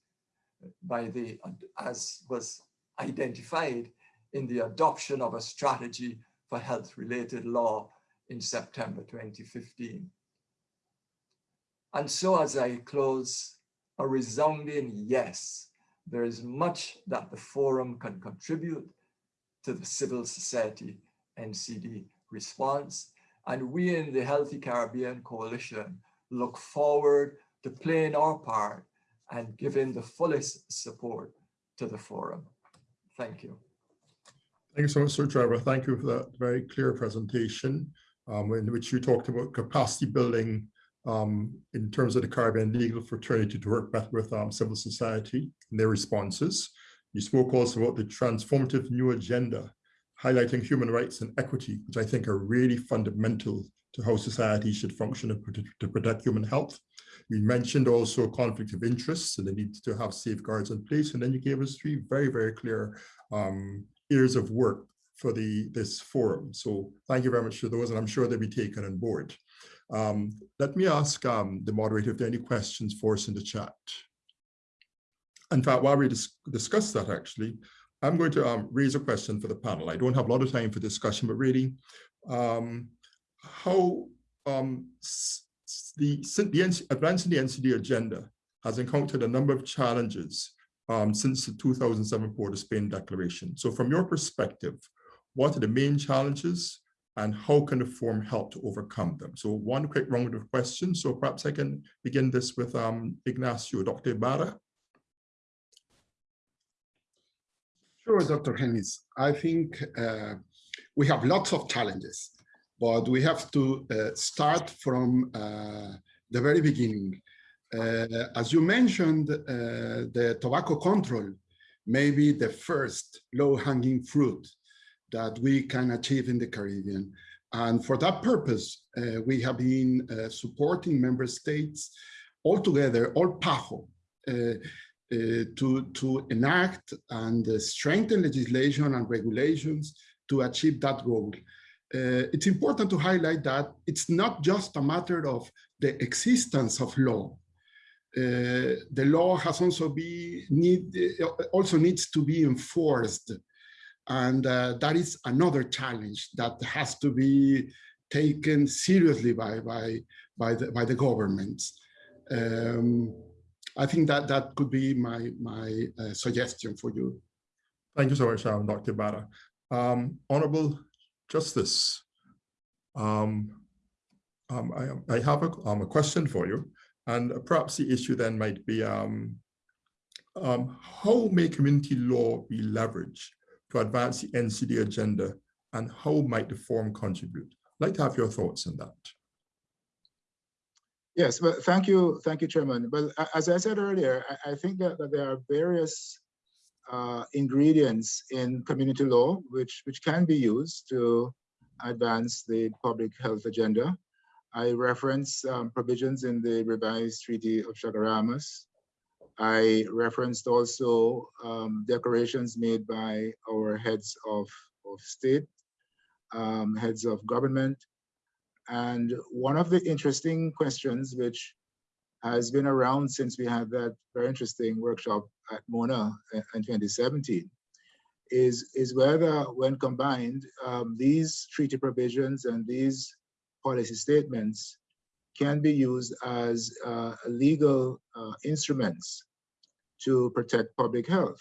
by the, as was identified in the adoption of a strategy for health related law in September 2015. And so as I close, a resounding yes, there is much that the forum can contribute to the civil society NCD response. And we in the Healthy Caribbean Coalition look forward to playing our part and giving the fullest support to the forum. Thank you. Thank you so much, Sir Trevor. Thank you for that very clear presentation um, in which you talked about capacity building um, in terms of the Caribbean legal fraternity to work better with um, civil society and their responses. You spoke also about the transformative new agenda, highlighting human rights and equity, which I think are really fundamental to how society should function to protect human health. We mentioned also conflict of interest and the need to have safeguards in place. And then you gave us three very, very clear um, areas of work for the this forum. So thank you very much for those, and I'm sure they'll be taken on board. Um, let me ask um, the moderator if there are any questions for us in the chat. In fact, while we dis discuss that actually, I'm going to um, raise a question for the panel. I don't have a lot of time for discussion, but really, um, how um, the, the advancing the NCD agenda has encountered a number of challenges um, since the 2007 Port of Spain Declaration. So from your perspective, what are the main challenges and how can the forum help to overcome them? So one quick round of questions. So perhaps I can begin this with um, Ignacio, Dr. Ibarra. Sure, Dr. Hennis. I think uh, we have lots of challenges, but we have to uh, start from uh, the very beginning. Uh, as you mentioned, uh, the tobacco control may be the first low-hanging fruit that we can achieve in the Caribbean. And for that purpose, uh, we have been supporting member states all together, all PAHO, uh, to, to enact and uh, strengthen legislation and regulations to achieve that goal. Uh, it's important to highlight that it's not just a matter of the existence of law. Uh, the law has also be need uh, also needs to be enforced, and uh, that is another challenge that has to be taken seriously by by by the by the governments. Um, I think that that could be my my uh, suggestion for you. Thank you so much, um, Dr. Ibarra. Um, Honorable Justice, um, um, I, I have a, um, a question for you, and perhaps the issue then might be um, um, how may community law be leveraged to advance the NCD agenda, and how might the forum contribute? I'd like to have your thoughts on that. Yes, well, thank you, thank you, Chairman. Well, a- as I said earlier, I, I think that, that there are various uh, ingredients in community law which, which can be used to advance the public health agenda. I reference um, provisions in the revised Treaty of Chaguaramas. I referenced also um, declarations made by our heads of, of state, um, heads of government, and one of the interesting questions which has been around since we had that very interesting workshop at Mona in in 2017 is, is whether when combined, um, these treaty provisions and these policy statements can be used as uh, legal uh, instruments to protect public health.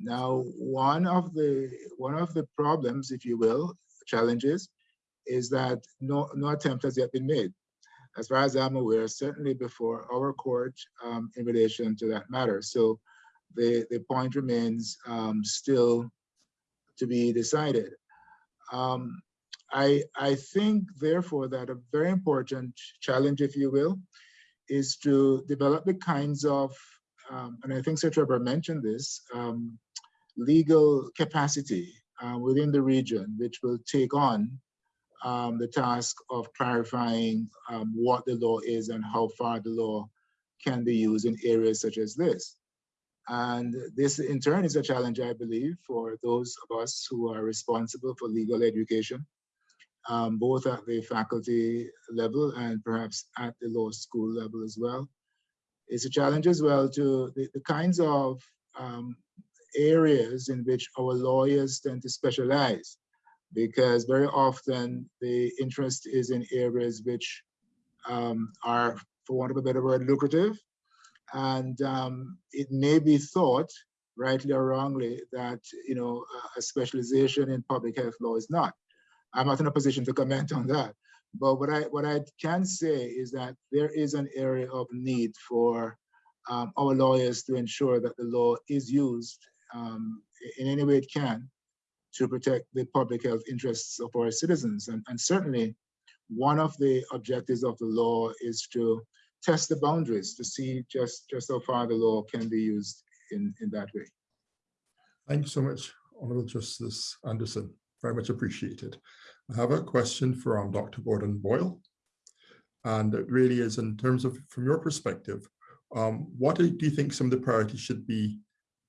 Now, one of the one of the problems, if you will, challenges, is that no, no attempt has yet been made. As far as I'm aware, certainly before our court um, in relation to that matter. So the, the point remains um, still to be decided. Um, I, I think, therefore, that a very important challenge, if you will, is to develop the kinds of, um, and I think Sir Trevor mentioned this, um, legal capacity uh, within the region, which will take on um, the task of clarifying um, what the law is and how far the law can be used in areas such as this. And this in turn is a challenge, I believe, for those of us who are responsible for legal education, um, both at the faculty level and perhaps at the law school level as well. It's a challenge as well to the, the kinds of um, areas in which our lawyers tend to specialize because very often the interest is in areas which um, are, for want of a better word, lucrative. And um, it may be thought, rightly or wrongly, that you know a specialization in public health law is not. I'm not in a position to comment on that. But what I what I can say is that there is an area of need for um, our lawyers to ensure that the law is used um, in any way it can to protect the public health interests of our citizens. And, and certainly one of the objectives of the law is to test the boundaries to see just, just how far the law can be used in, in that way. Thank you so much, Honorable Justice Anderson. Very much appreciated. I have a question from Dr. Gordon Boyle. And it really is in terms of, from your perspective, um, what do you think some of the priorities should be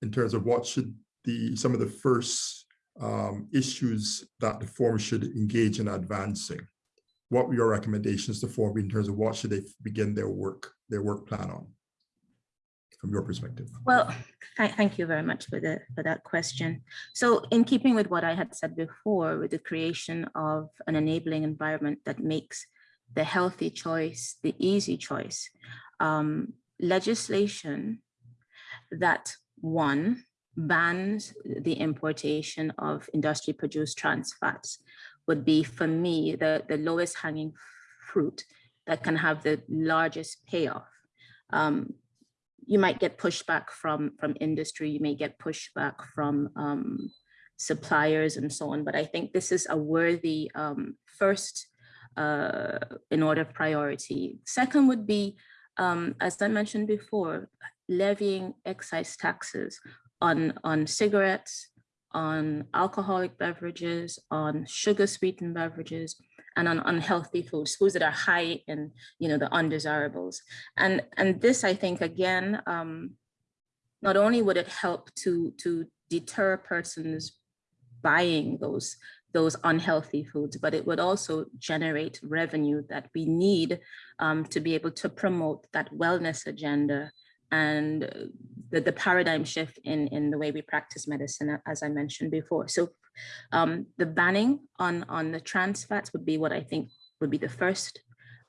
in terms of what should the some of the first um, issues that the forum should engage in advancing? What were your recommendations to forum in terms of what should they begin their work, their work plan on? from your perspective? Well, th- thank you very much for the for that question. So in keeping with what I had said before, with the creation of an enabling environment that makes the healthy choice the easy choice, um, legislation that one bans the importation of industry produced trans fats would be for me the, the lowest hanging fruit that can have the largest payoff. Um, you might get pushback from from industry, you may get pushback from um, suppliers and so on. But I think this is a worthy um, first uh, in order of priority. Second would be, um, as I mentioned before, levying excise taxes on on cigarettes, on alcoholic beverages, on sugar sweetened beverages, and on unhealthy foods, foods that are high in, you know, the undesirables. And, and this, I think, again, um, not only would it help to, to deter persons buying those, those unhealthy foods, but it would also generate revenue that we need um, to be able to promote that wellness agenda and the, the paradigm shift in, in the way we practice medicine, as I mentioned before. So um, the banning on, on the trans fats would be what I think would be the first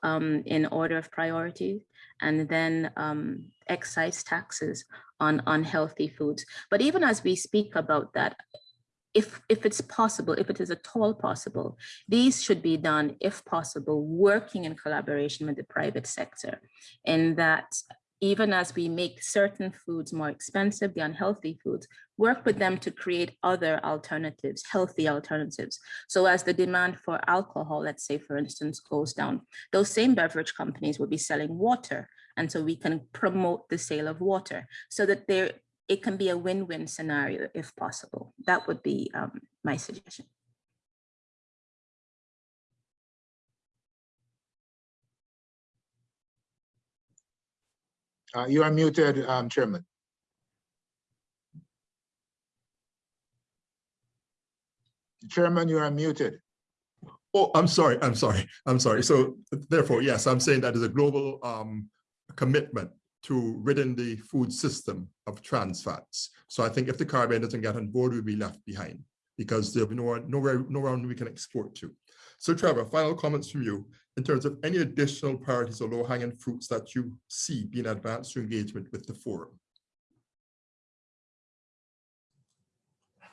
um, in order of priority, and then um, excise taxes on unhealthy foods. But even as we speak about that, if, if it's possible, if it is at all possible, these should be done, if possible, working in collaboration with the private sector in that even as we make certain foods more expensive, the unhealthy foods, work with them to create other alternatives, healthy alternatives. So as the demand for alcohol, let's say, for instance, goes down, those same beverage companies will be selling water. And so we can promote the sale of water so that there it can be a win-win scenario if possible. That would be um, my suggestion. Uh, you are muted, um, Chairman. Chairman, you are muted. Oh, I'm sorry, I'm sorry, I'm sorry. So therefore, yes, I'm saying that is a global um, commitment to ridding the food system of trans fats. So I think if the Caribbean doesn't get on board, we'll be left behind because there'll be nowhere, nowhere, nowhere we can export to. So Trevor, final comments from you in terms of any additional priorities or low-hanging fruits that you see being advanced through engagement with the forum.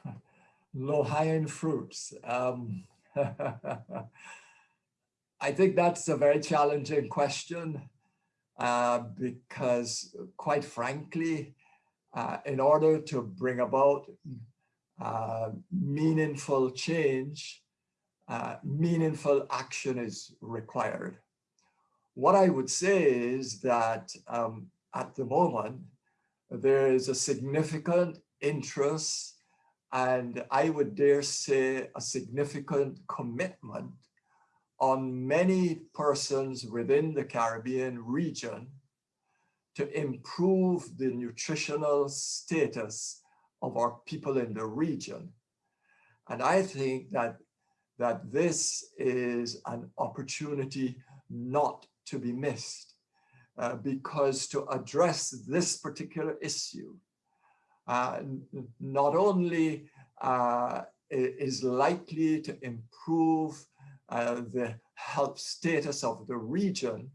Low-hanging fruits. Um, I think that's a very challenging question uh, because quite frankly, uh, in order to bring about uh, meaningful change, uh, meaningful action is required. What I would say is that um, at the moment, there is a significant interest and I would dare say a significant commitment on many persons within the Caribbean region to improve the nutritional status of our people in the region. And I think that that this is an opportunity not to be missed uh, because to address this particular issue uh, not only uh, is likely to improve uh, the health status of the region,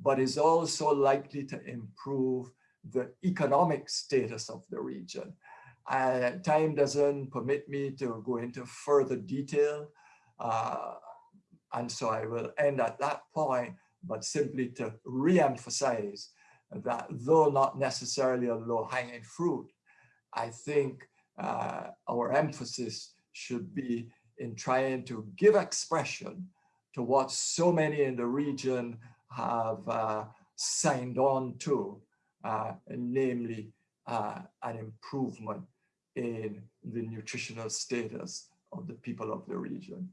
but is also likely to improve the economic status of the region. Uh, time doesn't permit me to go into further detail, and so I will end at that point, but simply to re-emphasize that though not necessarily a low-hanging fruit, I think uh, our emphasis should be in trying to give expression to what so many in the region have uh, signed on to, uh, namely uh, an improvement in the nutritional status of the people of the region.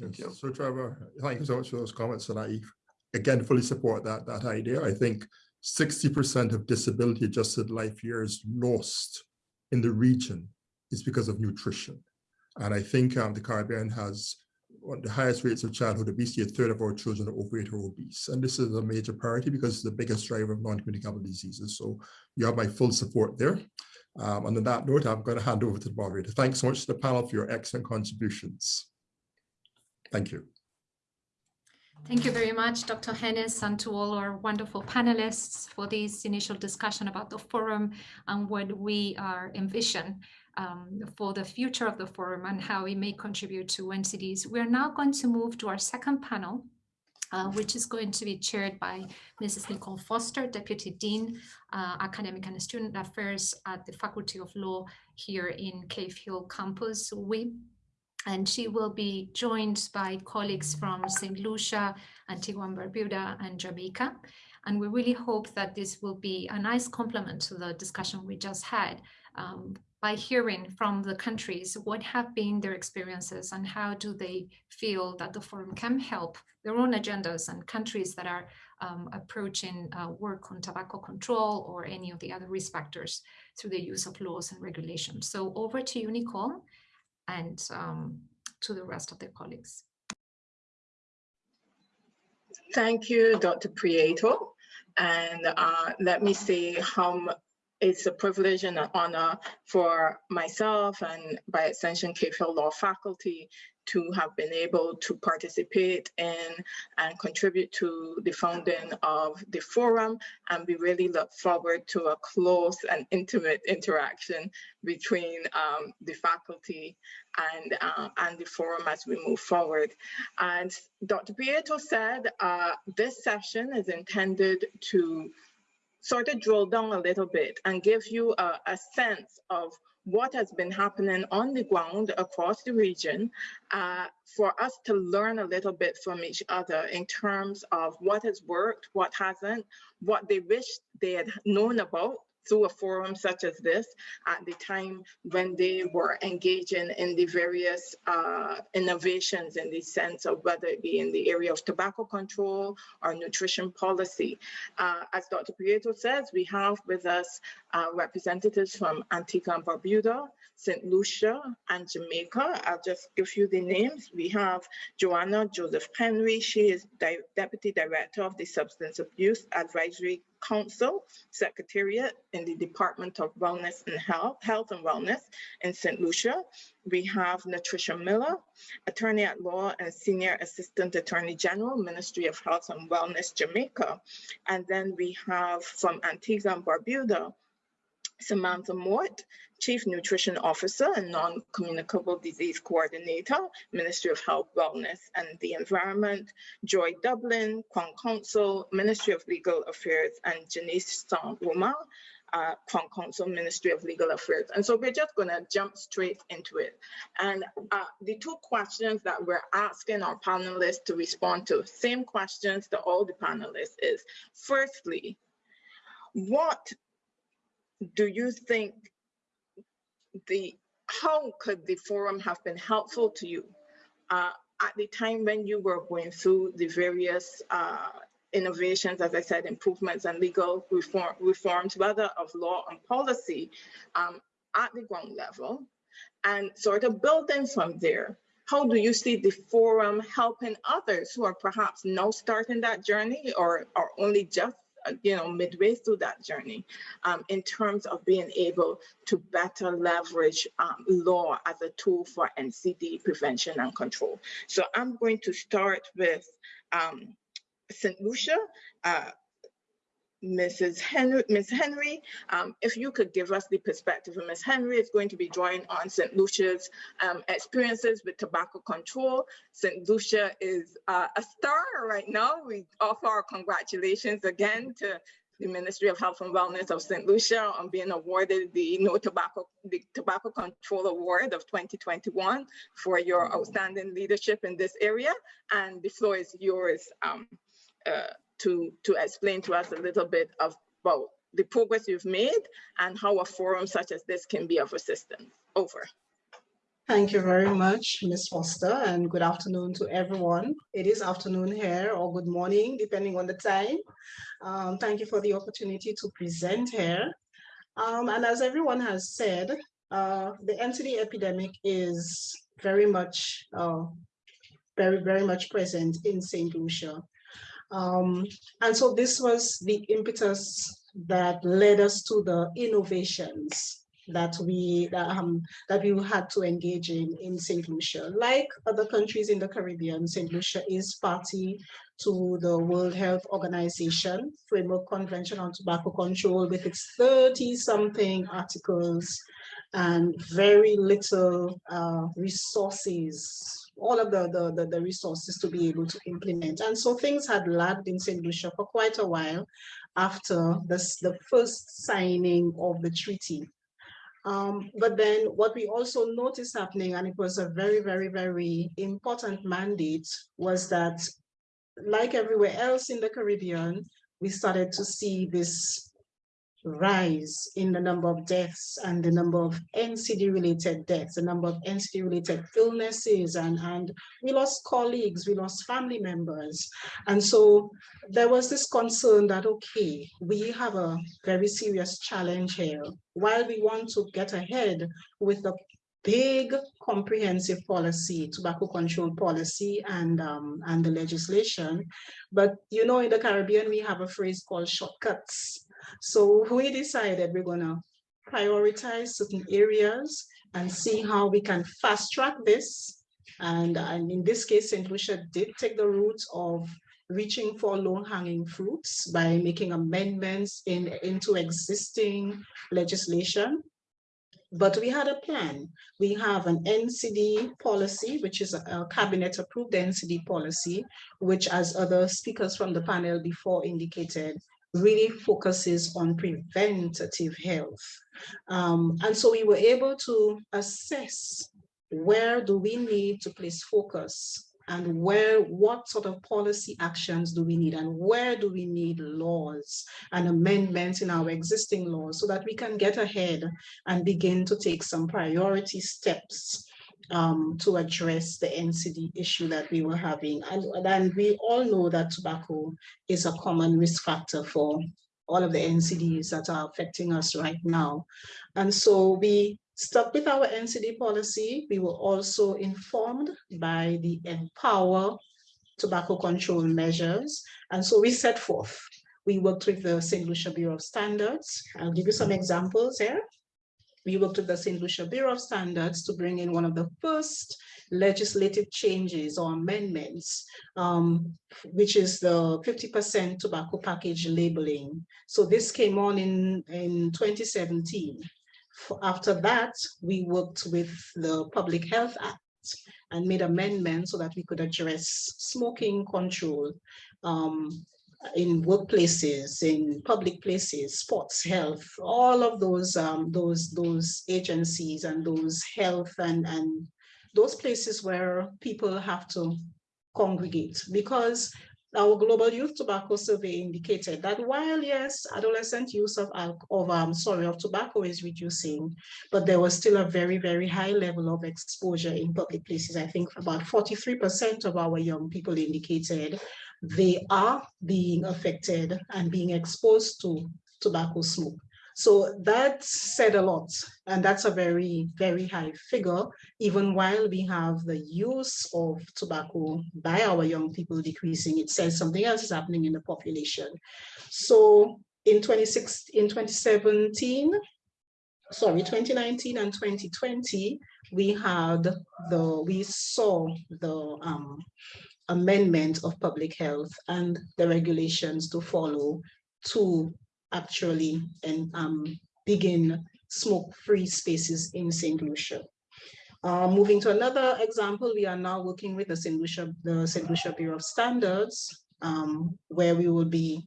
Thank you. So Trevor, thank you so much for those comments and I again fully support that that idea. I think 60% of disability adjusted life years lost in the region is because of nutrition. And I think um, the Caribbean has one of the highest rates of childhood obesity. A third of our children are overweight or obese. And this is a major priority because it's the biggest driver of non-communicable diseases. So you have my full support there. Um, and on that note, I'm going to hand over to the moderator. Thanks so much to the panel for your excellent contributions. Thank you. Thank you very much, Dr. Hennis, and to all our wonderful panelists for this initial discussion about the forum and what we are envision um, for the future of the forum and how it may contribute to NCDs. We are now going to move to our second panel, uh, which is going to be chaired by Mrs. Nicole Foster, Deputy Dean, uh, Academic and Student Affairs at the Faculty of Law here in Cave Hill campus, WIB and she will be joined by colleagues from St. Lucia, Antigua and Barbuda, and Jamaica. And we really hope that this will be a nice complement to the discussion we just had um, by hearing from the countries what have been their experiences and how do they feel that the forum can help their own agendas and countries that are um, approaching uh, work on tobacco control or any of the other risk factors through the use of laws and regulations. So over to you, Nicole and um, to the rest of the colleagues. Thank you, Dr. Prieto. And uh, let me say how it's a privilege and an honor for myself and by extension Cave Hill Law faculty to have been able to participate in and contribute to the founding of the forum. And we really look forward to a close and intimate interaction between um, the faculty and, uh, and the forum as we move forward. And Dr. Prieto said uh, this session is intended to sort of drill down a little bit and give you a, a sense of what has been happening on the ground across the region uh, for us to learn a little bit from each other in terms of what has worked, what hasn't, what they wish they had known about through a forum such as this at the time when they were engaging in the various uh, innovations in the sense of whether it be in the area of tobacco control or nutrition policy. Uh, as Dr. Prieto says, we have with us uh, representatives from Antigua and Barbuda, St. Lucia, and Jamaica. I'll just give you the names. We have Joanna Joseph Henry. She is Di Deputy Director of the Substance Abuse Advisory Council Secretariat in the Department of Wellness and Health, Health and Wellness in St. Lucia. We have Natricia Miller, Attorney at Law and Senior Assistant Attorney General, Ministry of Health and Wellness, Jamaica. And then we have from Antigua and Barbuda, Samantha Mort, Chief Nutrition Officer and Non-Communicable Disease Coordinator, Ministry of Health, Wellness and the Environment, Joy Dublin, Crown Counsel, Ministry of Legal Affairs, and Janice Saint-Roma, uh, Crown Counsel, Ministry of Legal Affairs. And so we're just gonna jump straight into it. And uh, the two questions that we're asking our panelists to respond to, same questions to all the panelists is, firstly, what do you think the how could the forum have been helpful to you uh, at the time when you were going through the various uh, innovations, as I said, improvements and legal reform, reforms, whether of law and policy um, at the ground level, and sort of building from there. How do you see the forum helping others who are perhaps now starting that journey or are only just you know, midway through that journey um, in terms of being able to better leverage um, law as a tool for NCD prevention and control. So I'm going to start with um, St. Lucia. Uh, Mrs. Henry, Ms. Henry, um, if you could give us the perspective of Ms. Henry, is going to be drawing on St. Lucia's um, experiences with tobacco control. St. Lucia is uh, a star right now. We offer our congratulations again to the Ministry of Health and Wellness of St. Lucia on being awarded the No Tobacco, the Tobacco Control Award of 2021 for your outstanding leadership in this area. And the floor is yours. Um, uh, to, to explain to us a little bit about the progress you've made and how a forum such as this can be of assistance. Over. Thank you very much, Ms. Foster, and good afternoon to everyone. It is afternoon here or good morning, depending on the time. Um, thank you for the opportunity to present here. Um, and as everyone has said, uh, the NCD epidemic is very much uh, very, very much present in St. Lucia. Um, and so this was the impetus that led us to the innovations that we um, that we had to engage in in St. Lucia. Like other countries in the Caribbean, St. Lucia is party to the World Health Organization Framework Convention on Tobacco Control with its 30 something articles and very little uh, resources all of the, the, the, the, resources to be able to implement. And so things had lagged in St. Lucia for quite a while after this, the first signing of the treaty. Um, but then what we also noticed happening, and it was a very, very, very important mandate, was that like everywhere else in the Caribbean, we started to see this rise in the number of deaths and the number of NCD related deaths, the number of NCD related illnesses, and, and we lost colleagues, we lost family members. And so there was this concern that, okay, we have a very serious challenge here. While we want to get ahead with the big comprehensive policy, tobacco control policy and, um, and the legislation. But you know, in the Caribbean, we have a phrase called shortcuts. So we decided we're gonna prioritize certain areas and see how we can fast track this. And, and in this case, St. Lucia did take the route of reaching for low hanging fruits by making amendments in, into existing legislation. But we had a plan. We have an NCD policy, which is a cabinet approved NCD policy, which as other speakers from the panel before indicated, really focuses on preventative health. Um, and so we were able to assess where do we need to place focus and where, what sort of policy actions do we need and where do we need laws and amendments in our existing laws so that we can get ahead and begin to take some priority steps um, to address the NCD issue that we were having. And, and we all know that tobacco is a common risk factor for all of the NCDs that are affecting us right now. And so we stuck with our NCD policy. We were also informed by the MPOWER tobacco control measures. And so we set forth. We worked with the St. Lucia Bureau of Standards. I'll give you some examples here we worked with the St. Lucia Bureau of Standards to bring in one of the first legislative changes or amendments, um, which is the 50% tobacco package labeling. So this came on in, in 2017. After that, we worked with the Public Health Act and made amendments so that we could address smoking control um, in workplaces, in public places, sports, health, all of those um, those those agencies and those health and and those places where people have to congregate because our global youth tobacco survey indicated that while yes, adolescent use of of um, sorry of tobacco is reducing, but there was still a very very high level of exposure in public places. I think about 43% of our young people indicated they are being affected and being exposed to tobacco smoke. So that said a lot, and that's a very, very high figure, even while we have the use of tobacco by our young people decreasing, it says something else is happening in the population. So in 26, in 2017, sorry, 2019 and 2020, we had the, we saw the um, amendment of public health and the regulations to follow to actually and um, begin smoke-free spaces in St. Lucia. Uh, moving to another example, we are now working with the St. Lucia, the St. Lucia Bureau of Standards, um, where we will be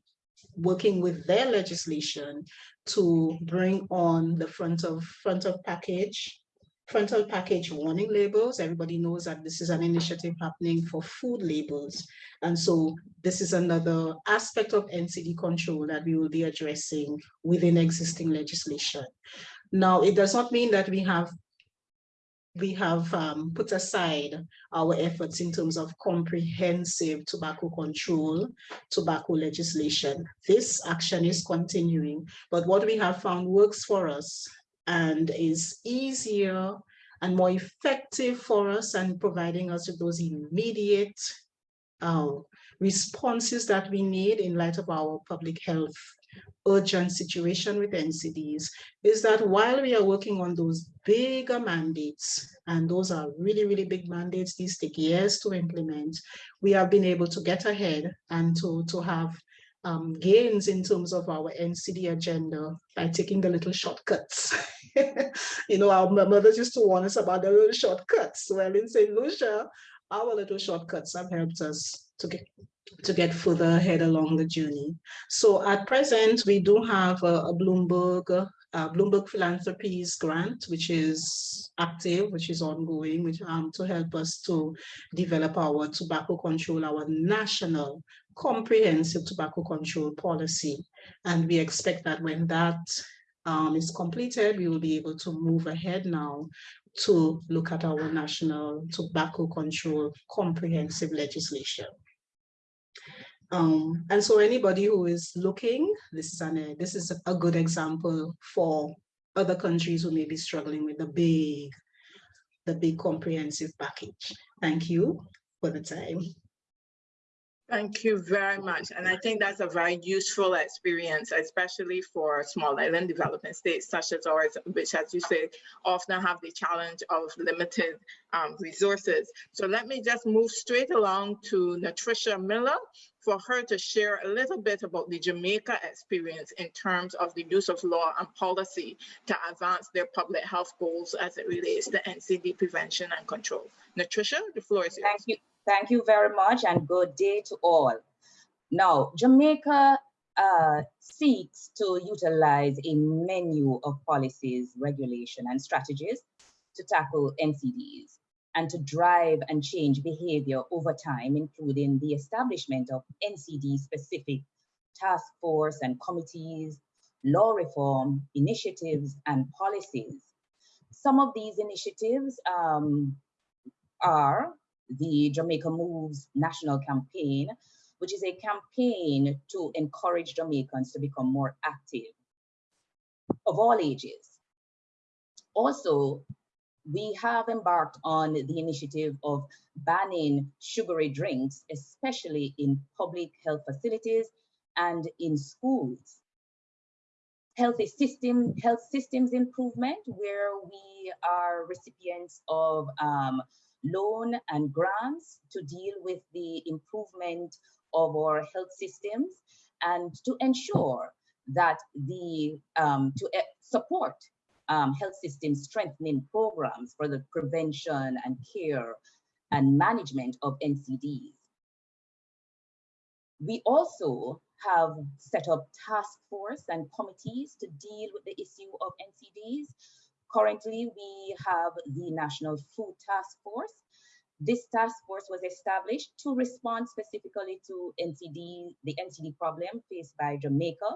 working with their legislation to bring on the front of front of package frontal package warning labels. Everybody knows that this is an initiative happening for food labels. And so this is another aspect of NCD control that we will be addressing within existing legislation. Now, it does not mean that we have we have um, put aside our efforts in terms of comprehensive tobacco control, tobacco legislation. This action is continuing, but what we have found works for us and is easier and more effective for us and providing us with those immediate uh, responses that we need in light of our public health urgent situation with NCDs is that while we are working on those bigger mandates, and those are really, really big mandates, these take years to implement, we have been able to get ahead and to, to have um, gains in terms of our NCD agenda by taking the little shortcuts. you know, our mothers used to warn us about the little shortcuts. Well, in St. Lucia, our little shortcuts have helped us to get to get further ahead along the journey. So at present, we do have a, a Bloomberg Bloomberg Philanthropies grant, which is active, which is ongoing, which um, to help us to develop our tobacco control, our national comprehensive tobacco control policy. And we expect that when that um, is completed, we will be able to move ahead now to look at our national tobacco control comprehensive legislation. Um, and so anybody who is looking, this is, an, this is a good example for other countries who may be struggling with the big, the big comprehensive package. Thank you for the time. Thank you very much. And I think that's a very useful experience, especially for small island development states such as ours, which, as you say, often have the challenge of limited um, resources. So let me just move straight along to Natricia Miller for her to share a little bit about the Jamaica experience in terms of the use of law and policy to advance their public health goals as it relates to NCD prevention and control. Natricia, the floor is yours. Thank you. Thank you very much and good day to all. Now, Jamaica uh, seeks to utilize a menu of policies, regulation, and strategies to tackle NCDs and to drive and change behavior over time, including the establishment of NCD-specific task force and committees, law reform initiatives, and policies. Some of these initiatives um, are the Jamaica Moves National Campaign, which is a campaign to encourage Jamaicans to become more active of all ages. Also, we have embarked on the initiative of banning sugary drinks, especially in public health facilities and in schools. Healthy system, health systems improvement, where we are recipients of um, loan and grants to deal with the improvement of our health systems and to ensure that the um, to uh, support um, health system strengthening programs for the prevention and care and management of NCDs. We also have set up task force and committees to deal with the issue of NCDs Currently, we have the National Food Task Force. This task force was established to respond specifically to NCD, the NCD problem faced by Jamaica.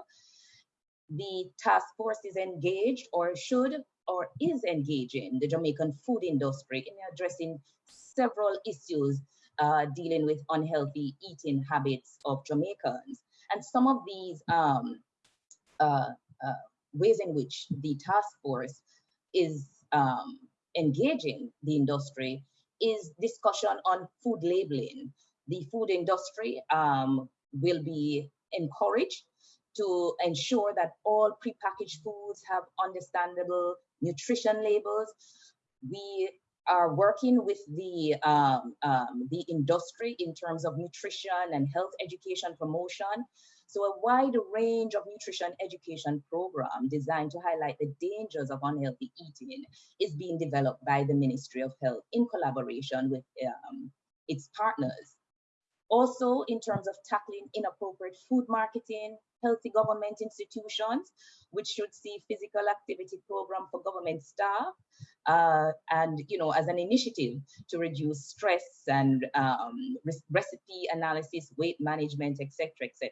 The task force is engaged or should or is engaging the Jamaican food industry in addressing several issues uh, dealing with unhealthy eating habits of Jamaicans. And some of these um, uh, uh, ways in which the task force is um, engaging the industry is discussion on food labeling. The food industry um, will be encouraged to ensure that all prepackaged foods have understandable nutrition labels. We are working with the, um, um, the industry in terms of nutrition and health education promotion so a wide range of nutrition education program designed to highlight the dangers of unhealthy eating is being developed by the Ministry of Health in collaboration with um, its partners. Also, in terms of tackling inappropriate food marketing, healthy government institutions, which should see physical activity program for government staff, uh, and you know, as an initiative to reduce stress and um, recipe analysis, weight management, etc., etc.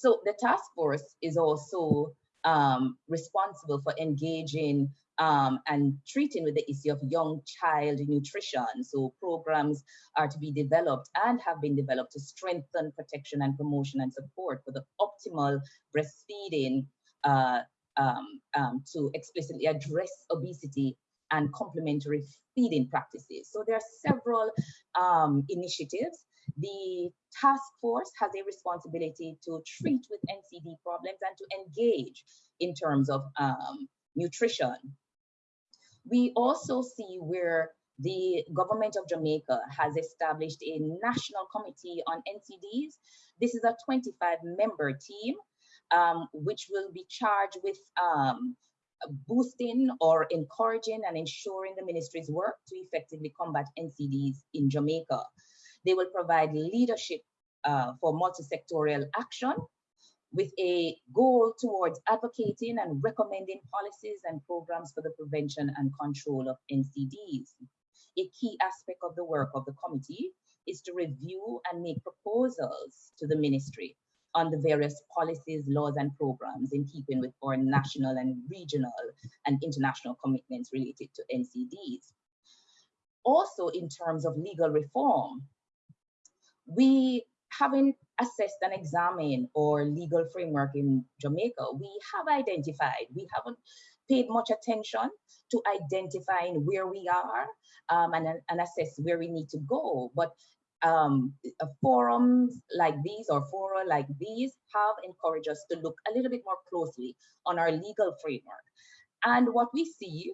So the task force is also um, responsible for engaging um, and treating with the issue of young child nutrition. So programs are to be developed and have been developed to strengthen protection and promotion and support for the optimal breastfeeding uh, um, um to explicitly address obesity and complementary feeding practices. So there are several um, initiatives. The task force has a responsibility to treat with NCD problems and to engage in terms of um, nutrition. We also see where the government of Jamaica has established a national committee on NCDs. This is a 25 member team, um, which will be charged with um, boosting or encouraging and ensuring the ministry's work to effectively combat NCDs in Jamaica. They will provide leadership uh, for multi-sectorial action with a goal towards advocating and recommending policies and programs for the prevention and control of NCDs. A key aspect of the work of the committee is to review and make proposals to the ministry on the various policies, laws, and programs in keeping with our national and regional and international commitments related to NCDs. Also, in terms of legal reform, we haven't assessed and examined our legal framework in Jamaica. We have identified, we haven't paid much attention to identifying where we are um, and, and assess where we need to go. But um, forums like these or fora like these have encouraged us to look a little bit more closely on our legal framework. And what we see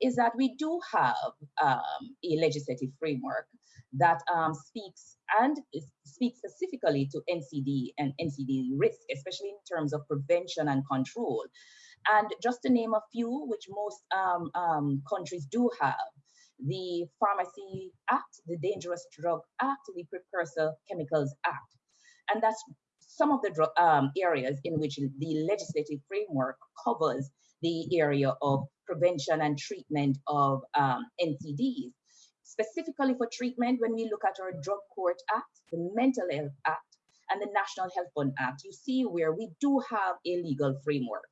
is that we do have um, a legislative framework that um, speaks and speaks specifically to NCD and NCD risk, especially in terms of prevention and control. And just to name a few, which most um, um, countries do have, the Pharmacy Act, the Dangerous Drug Act, the Precursor Chemicals Act. And that's some of the um, areas in which the legislative framework covers the area of prevention and treatment of um, NCDs. Specifically for treatment, when we look at our Drug Court Act, the Mental Health Act, and the National Health Fund Act, you see where we do have a legal framework.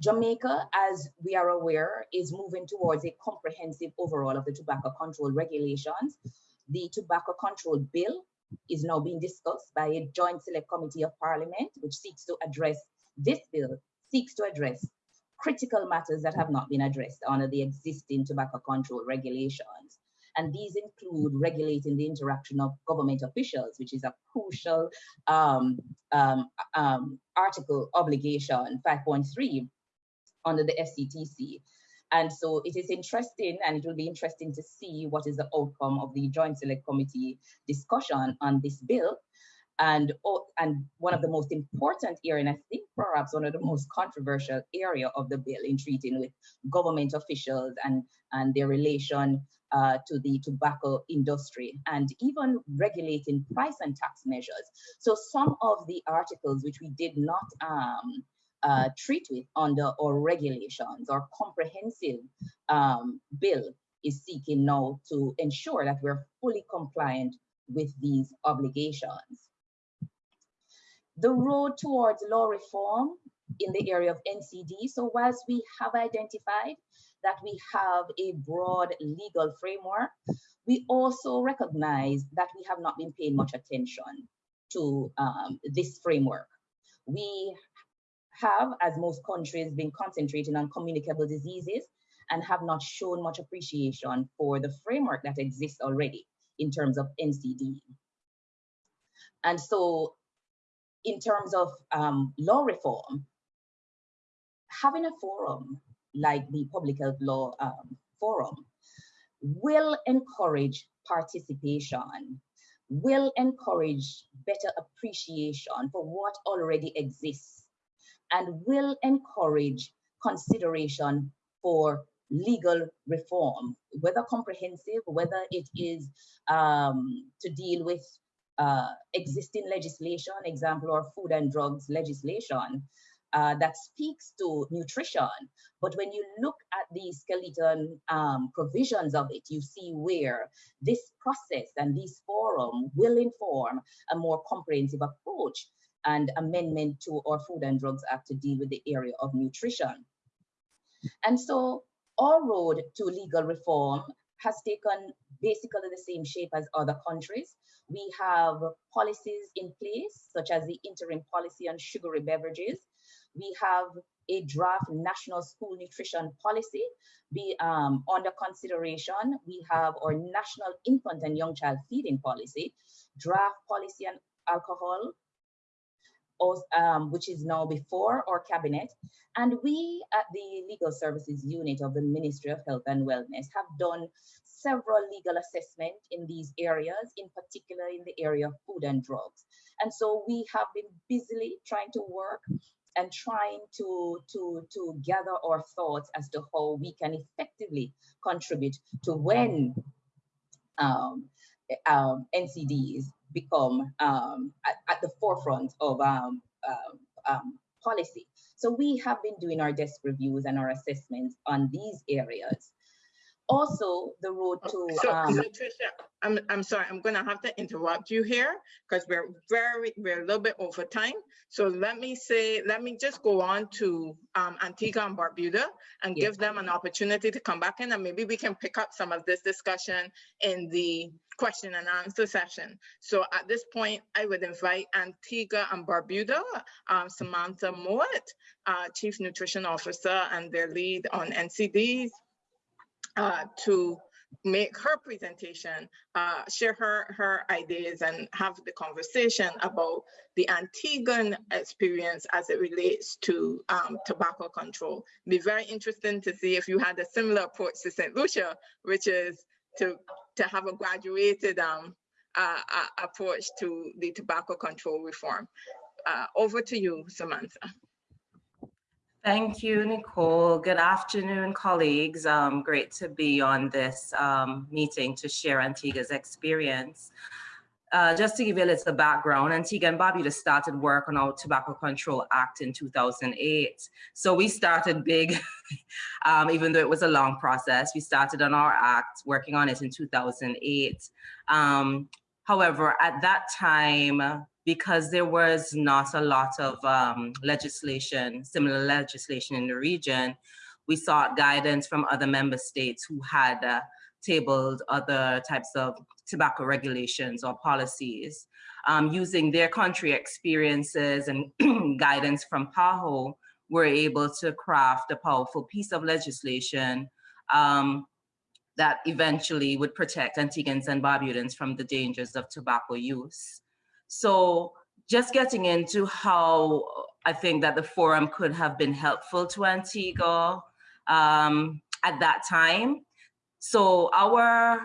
Jamaica, as we are aware, is moving towards a comprehensive overhaul of the tobacco control regulations. The tobacco control bill is now being discussed by a joint select committee of parliament, which seeks to address this bill, seeks to address critical matters that have not been addressed under the existing tobacco control regulations. And these include regulating the interaction of government officials, which is a crucial um, um, um, article obligation 5.3 under the FCTC. And so it is interesting and it will be interesting to see what is the outcome of the Joint Select Committee discussion on this bill. And, oh, and one of the most important area, and I think perhaps one of the most controversial area of the bill in treating with government officials and, and their relation uh, to the tobacco industry and even regulating price and tax measures. So some of the articles which we did not um, uh, treat with under our regulations or comprehensive um, bill is seeking now to ensure that we're fully compliant with these obligations. The road towards law reform in the area of NCD, so whilst we have identified that we have a broad legal framework, we also recognize that we have not been paying much attention to um, this framework. We have, as most countries, been concentrating on communicable diseases and have not shown much appreciation for the framework that exists already in terms of NCD. And so in terms of um, law reform, having a forum like the Public Health Law um, Forum will encourage participation, will encourage better appreciation for what already exists and will encourage consideration for legal reform, whether comprehensive, whether it is um, to deal with uh, existing legislation, example, or food and drugs legislation uh, that speaks to nutrition. But when you look at the skeleton um, provisions of it, you see where this process and this forum will inform a more comprehensive approach and amendment to our Food and Drugs Act to deal with the area of nutrition. And so our road to legal reform has taken basically the same shape as other countries. We have policies in place, such as the interim policy on sugary beverages, We have a draft national school nutrition policy be um, under consideration. We have our national infant and young child feeding policy, draft policy on alcohol, um, which is now before our cabinet. And we at the Legal Services Unit of the Ministry of Health and Wellness have done several legal assessment in these areas, in particular in the area of food and drugs. And so we have been busily trying to work and trying to, to, to gather our thoughts as to how we can effectively contribute to when um, um, NCDs become um, at, at, the forefront of um, um, um, policy. So we have been doing our desk reviews and our assessments on these areas also the road to so, um, so Tricia, I'm, I'm sorry, I'm gonna have to interrupt you here because we're very, we're a little bit over time. So let me say, let me just go on to um, Antigua and Barbuda and Yes. give them an opportunity to come back in and maybe we can pick up some of this discussion in the question and answer session. So at this point, I would invite Antigua and Barbuda, um, Samantha Mowat, uh, Chief Nutrition Officer and their lead on NCDs, uh, to make her presentation, uh, share her, her ideas and have the conversation about the Antiguan experience as it relates to um, tobacco control. Be very interesting to see if you had a similar approach to St. Lucia, which is to, to have a graduated um, uh, approach to the tobacco control reform. Uh, over to you, Samantha. Thank you, Nicole. Good afternoon, colleagues. Um, great to be on this um, meeting to share Antigua's experience. Uh, just to give you a little background, Antigua and Barbuda started work on our Tobacco Control Act in 2008. So we started big, um, even though it was a long process. We started on our act, working on it in 2008. Um, however, at that time, because there was not a lot of um, legislation, similar legislation in the region, we sought guidance from other member states who had uh, tabled other types of tobacco regulations or policies. Um, using their country experiences and guidance from PAHO, we're able to craft a powerful piece of legislation um, that eventually would protect Antiguans and Barbudans from the dangers of tobacco use. So just getting into how I think that the forum could have been helpful to Antigua um, at that time. So our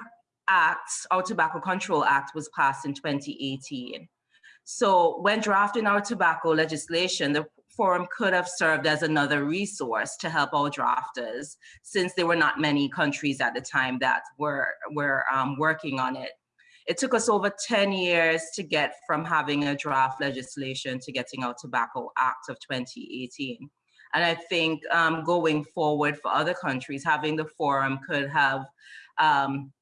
act, our Tobacco Control Act was passed in 2018. So when drafting our tobacco legislation, the forum could have served as another resource to help our drafters since there were not many countries at the time that were, were um, working on it. It took us over 10 years to get from having a draft legislation to getting our Tobacco Act of 2018. And I think um, going forward for other countries, having the forum could have um,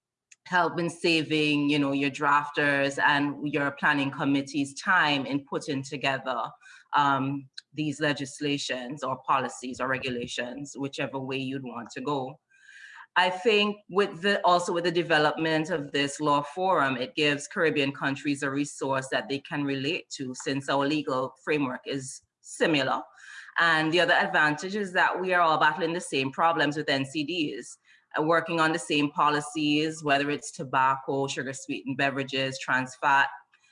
help in saving, you know, your drafters and your planning committees time in putting together um, these legislations or policies or regulations, whichever way you'd want to go. I think with the also with the development of this law forum, it gives Caribbean countries a resource that they can relate to since our legal framework is similar. And the other advantage is that we are all battling the same problems with NCDs, uh, working on the same policies, whether it's tobacco, sugar sweetened beverages, trans fat.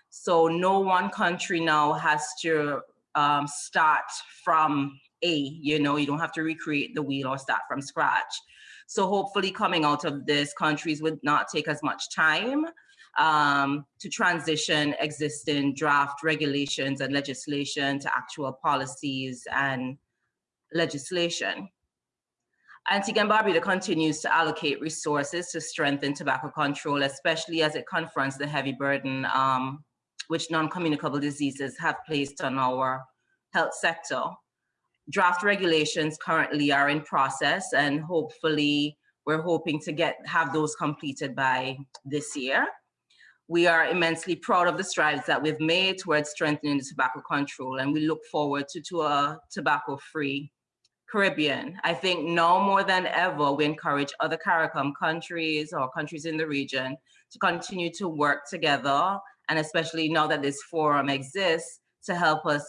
So no one country now has to um, start from A, you know, you don't have to recreate the wheel or start from scratch. So hopefully coming out of this, countries would not take as much time um, to transition existing draft regulations and legislation to actual policies and legislation. Antigua and Barbuda continues to allocate resources to strengthen tobacco control, especially as it confronts the heavy burden um, which non-communicable diseases have placed on our health sector draft regulations currently are in process and hopefully we're hoping to get have those completed by this year. We are immensely proud of the strides that we've made towards strengthening the tobacco control and we look forward to, to a tobacco-free Caribbean. I think now more than ever, we encourage other CARICOM countries or countries in the region to continue to work together and especially now that this forum exists to help us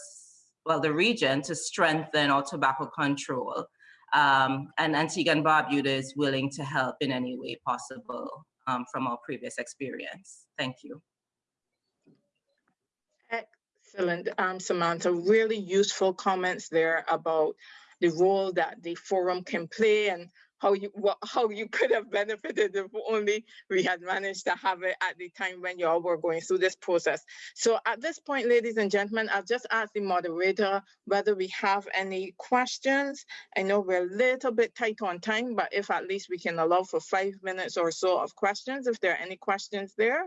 well, the region to strengthen our tobacco control. Um, and Antigua and Barbuda is willing to help in any way possible um, from our previous experience. Thank you. Excellent, um, Samantha. Really useful comments there about the role that the forum can play and how you what, how you could have benefited if only we had managed to have it at the time when you all were going through this process. So at this point, ladies and gentlemen, I'll just ask the moderator whether we have any questions. I know we're a little bit tight on time, but if at least we can allow for five minutes or so of questions, if there are any questions there.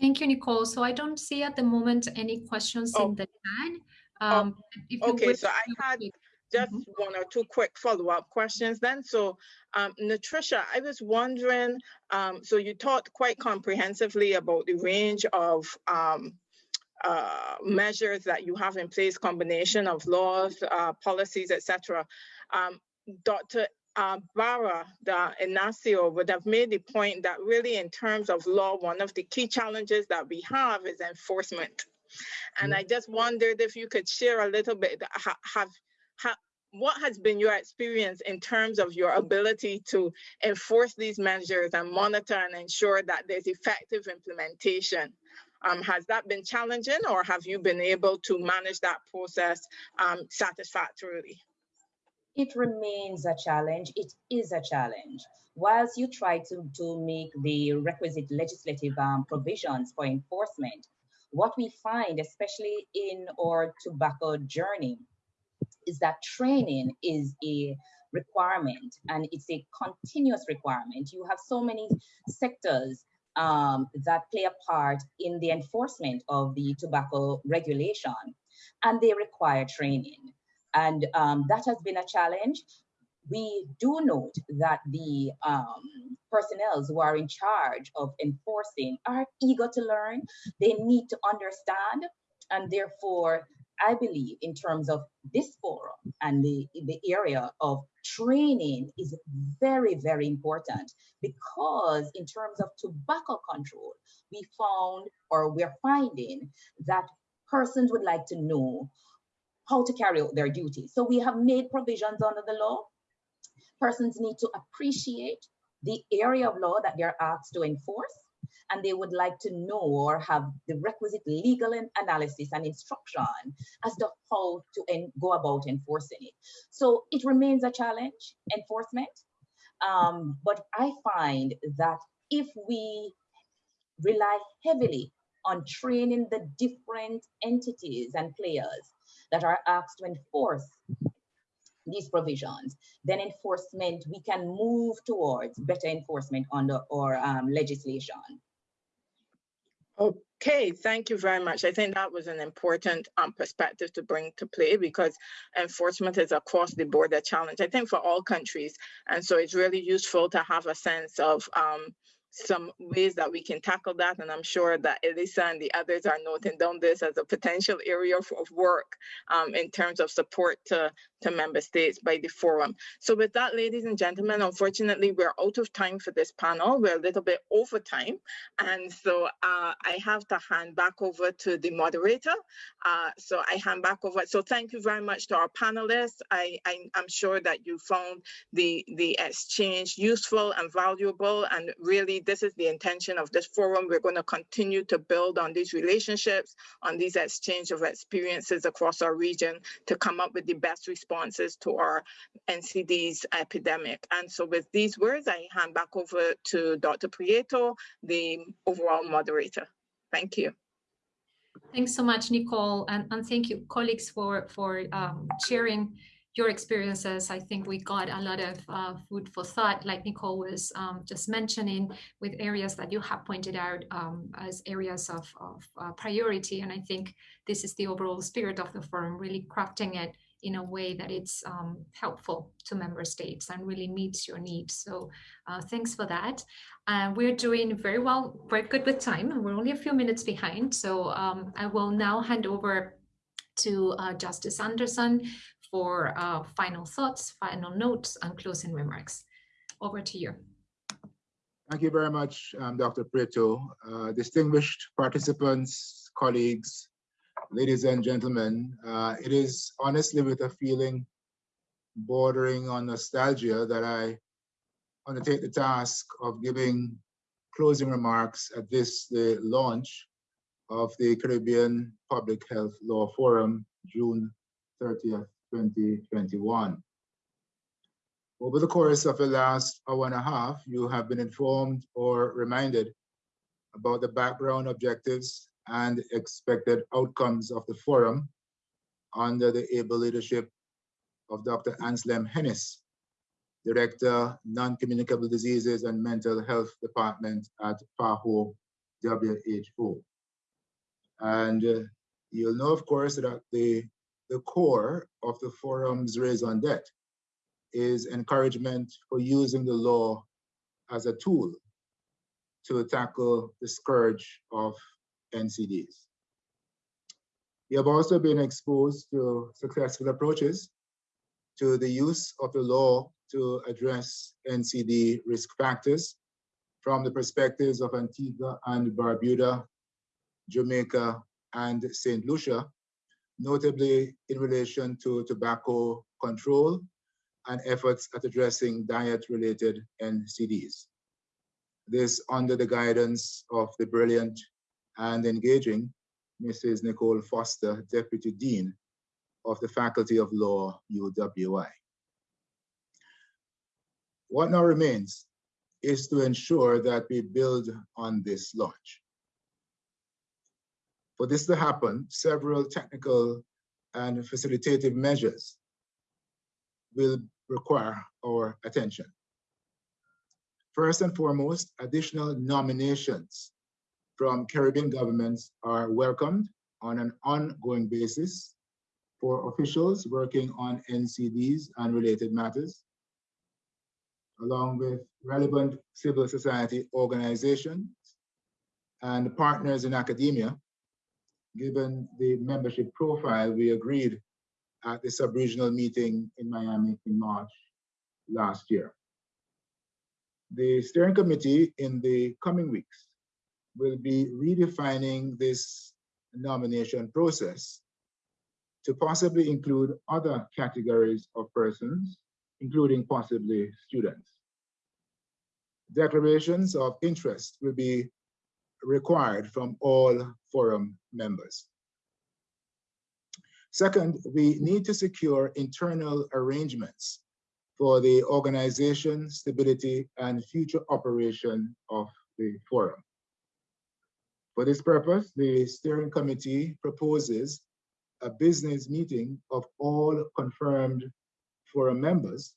Thank you, Nicole. So I don't see at the moment any questions Oh. in the chat. Um, if you Okay, so I to had speak- just one or two quick follow-up questions then. So, um, Natricia, I was wondering, um, so you talked quite comprehensively about the range of um, uh, measures that you have in place, combination of laws, uh, policies, etc. Um, Dr. Uh, Barra, the Ignacio would have made the point that really in terms of law, one of the key challenges that we have is enforcement. And I just wondered if you could share a little bit, ha- have, ha- what has been your experience in terms of your ability to enforce these measures and monitor and ensure that there's effective implementation? Um, has that been challenging or have you been able to manage that process um, satisfactorily? it remains a challenge. It is a challenge. Whilst you try to, to make the requisite legislative um, provisions for enforcement, what we find, especially in our tobacco journey, is that training is a requirement and it's a continuous requirement. You have so many sectors um, that play a part in the enforcement of the tobacco regulation and they require training. And um, that has been a challenge. We do note that the um, personnel who are in charge of enforcing are eager to learn. They need to understand. And therefore, I believe in terms of this forum and the, the area of training is very, very important because in terms of tobacco control, we found or we're finding that persons would like to know how to carry out their duties. So we have made provisions under the law. Persons need to appreciate the area of law that they're asked to enforce, and they would like to know or have the requisite legal analysis and instruction as to how to go about enforcing it. So it remains a challenge, enforcement. Um, but I find that if we rely heavily on training the different entities and players that are asked to enforce these provisions, then enforcement, we can move towards better enforcement under our um, legislation. Okay, thank you very much. I think that was an important um, perspective to bring to play because enforcement is across the border challenge, I think for all countries. And so it's really useful to have a sense of um, some ways that we can tackle that. And I'm sure that Elisa and the others are noting down this as a potential area of, work um, in terms of support to, to member states by the forum. So with that, ladies and gentlemen, unfortunately, we're out of time for this panel. We're a little bit over time. And so uh, I have to hand back over to the moderator. Uh, so I hand back over. So thank you very much to our panelists. I, I, I'm sure that you found the, the exchange useful and valuable. And really, this is the intention of this forum. We're going to continue to build on these relationships, on these exchange of experiences across our region to come up with the best responses to our NCD's epidemic. And so with these words, I hand back over to Dr. Prieto, the overall moderator. Thank you. Thanks so much, Nicole, and, and thank you, colleagues, for, for um, sharing your experiences. I think we got a lot of uh, food for thought, like Nicole was um, just mentioning, with areas that you have pointed out um, as areas of, of uh, priority. And I think this is the overall spirit of the forum, really crafting it in a way that it's um, helpful to member states and really meets your needs. So uh, thanks for that. Uh, we're doing very well, very good with time. We're only a few minutes behind. So um, I will now hand over to uh, Justice Anderson for uh, final thoughts, final notes, and closing remarks. Over to you. Thank you very much, um, Dr. Prieto. Uh, distinguished participants, colleagues, ladies and gentlemen, uh, it is honestly with a feeling bordering on nostalgia that I undertake the task of giving closing remarks at this, the launch of the Caribbean Public Health Law Forum, June 30th, 2021. Over the course of the last hour and a half, you have been informed or reminded about the background objectives and expected outcomes of the forum under the able leadership of Dr. Anselm Hennis, Director, Non-Communicable Diseases and Mental Health Department at PAHO WHO. And uh, you'll know, of course, that the, the core of the forum's raison d'etre is encouragement for using the law as a tool to tackle the scourge of NCDs. We have also been exposed to successful approaches to the use of the law to address NCD risk factors from the perspectives of Antigua and Barbuda, Jamaica, and St. Lucia, notably in relation to tobacco control and efforts at addressing diet-related NCDs. This under the guidance of the brilliant and engaging Mrs. Nicole Foster, Deputy Dean of the Faculty of Law, UWI. What now remains is to ensure that we build on this launch. For this to happen, several technical and facilitative measures will require our attention. First and foremost, additional nominations from Caribbean governments are welcomed on an ongoing basis for officials working on NCDs and related matters, along with relevant civil society organizations and partners in academia, given the membership profile we agreed at the sub-regional meeting in Miami in March last year. The steering committee in the coming weeks will be redefining this nomination process to possibly include other categories of persons, including possibly students. Declarations of interest will be required from all forum members. Second, we need to secure internal arrangements for the organization, stability, and future operation of the forum. For this purpose, the steering committee proposes a business meeting of all confirmed forum members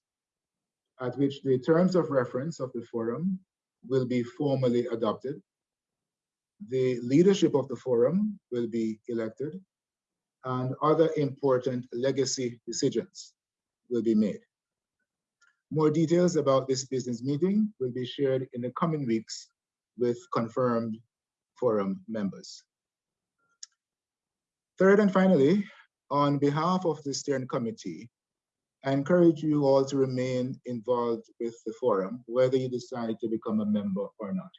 at which the terms of reference of the forum will be formally adopted. The leadership of the forum will be elected and other important legacy decisions will be made. More details about this business meeting will be shared in the coming weeks with confirmed forum members. Third and finally, on behalf of the steering committee, I encourage you all to remain involved with the forum, whether you decide to become a member or not.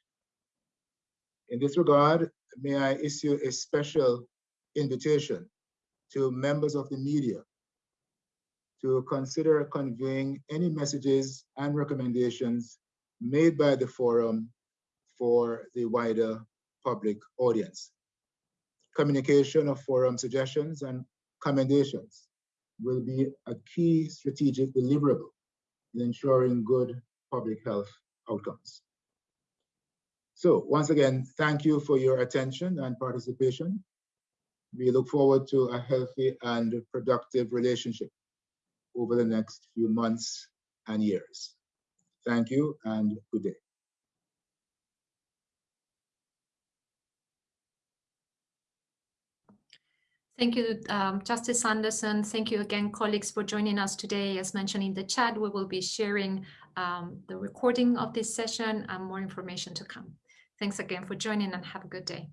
In this regard, may I issue a special invitation to members of the media to consider conveying any messages and recommendations made by the forum for the wider public audience communication of forum suggestions and commendations will be a key strategic deliverable in ensuring good public health outcomes. So once again, thank you for your attention and participation. We look forward to a healthy and productive relationship over the next few months and years. Thank you and good day. Thank you, um, Justice Anderson. Thank you again, colleagues, for joining us today. As mentioned in the chat, we will be sharing um, the recording of this session and more information to come. Thanks again for joining and have a good day.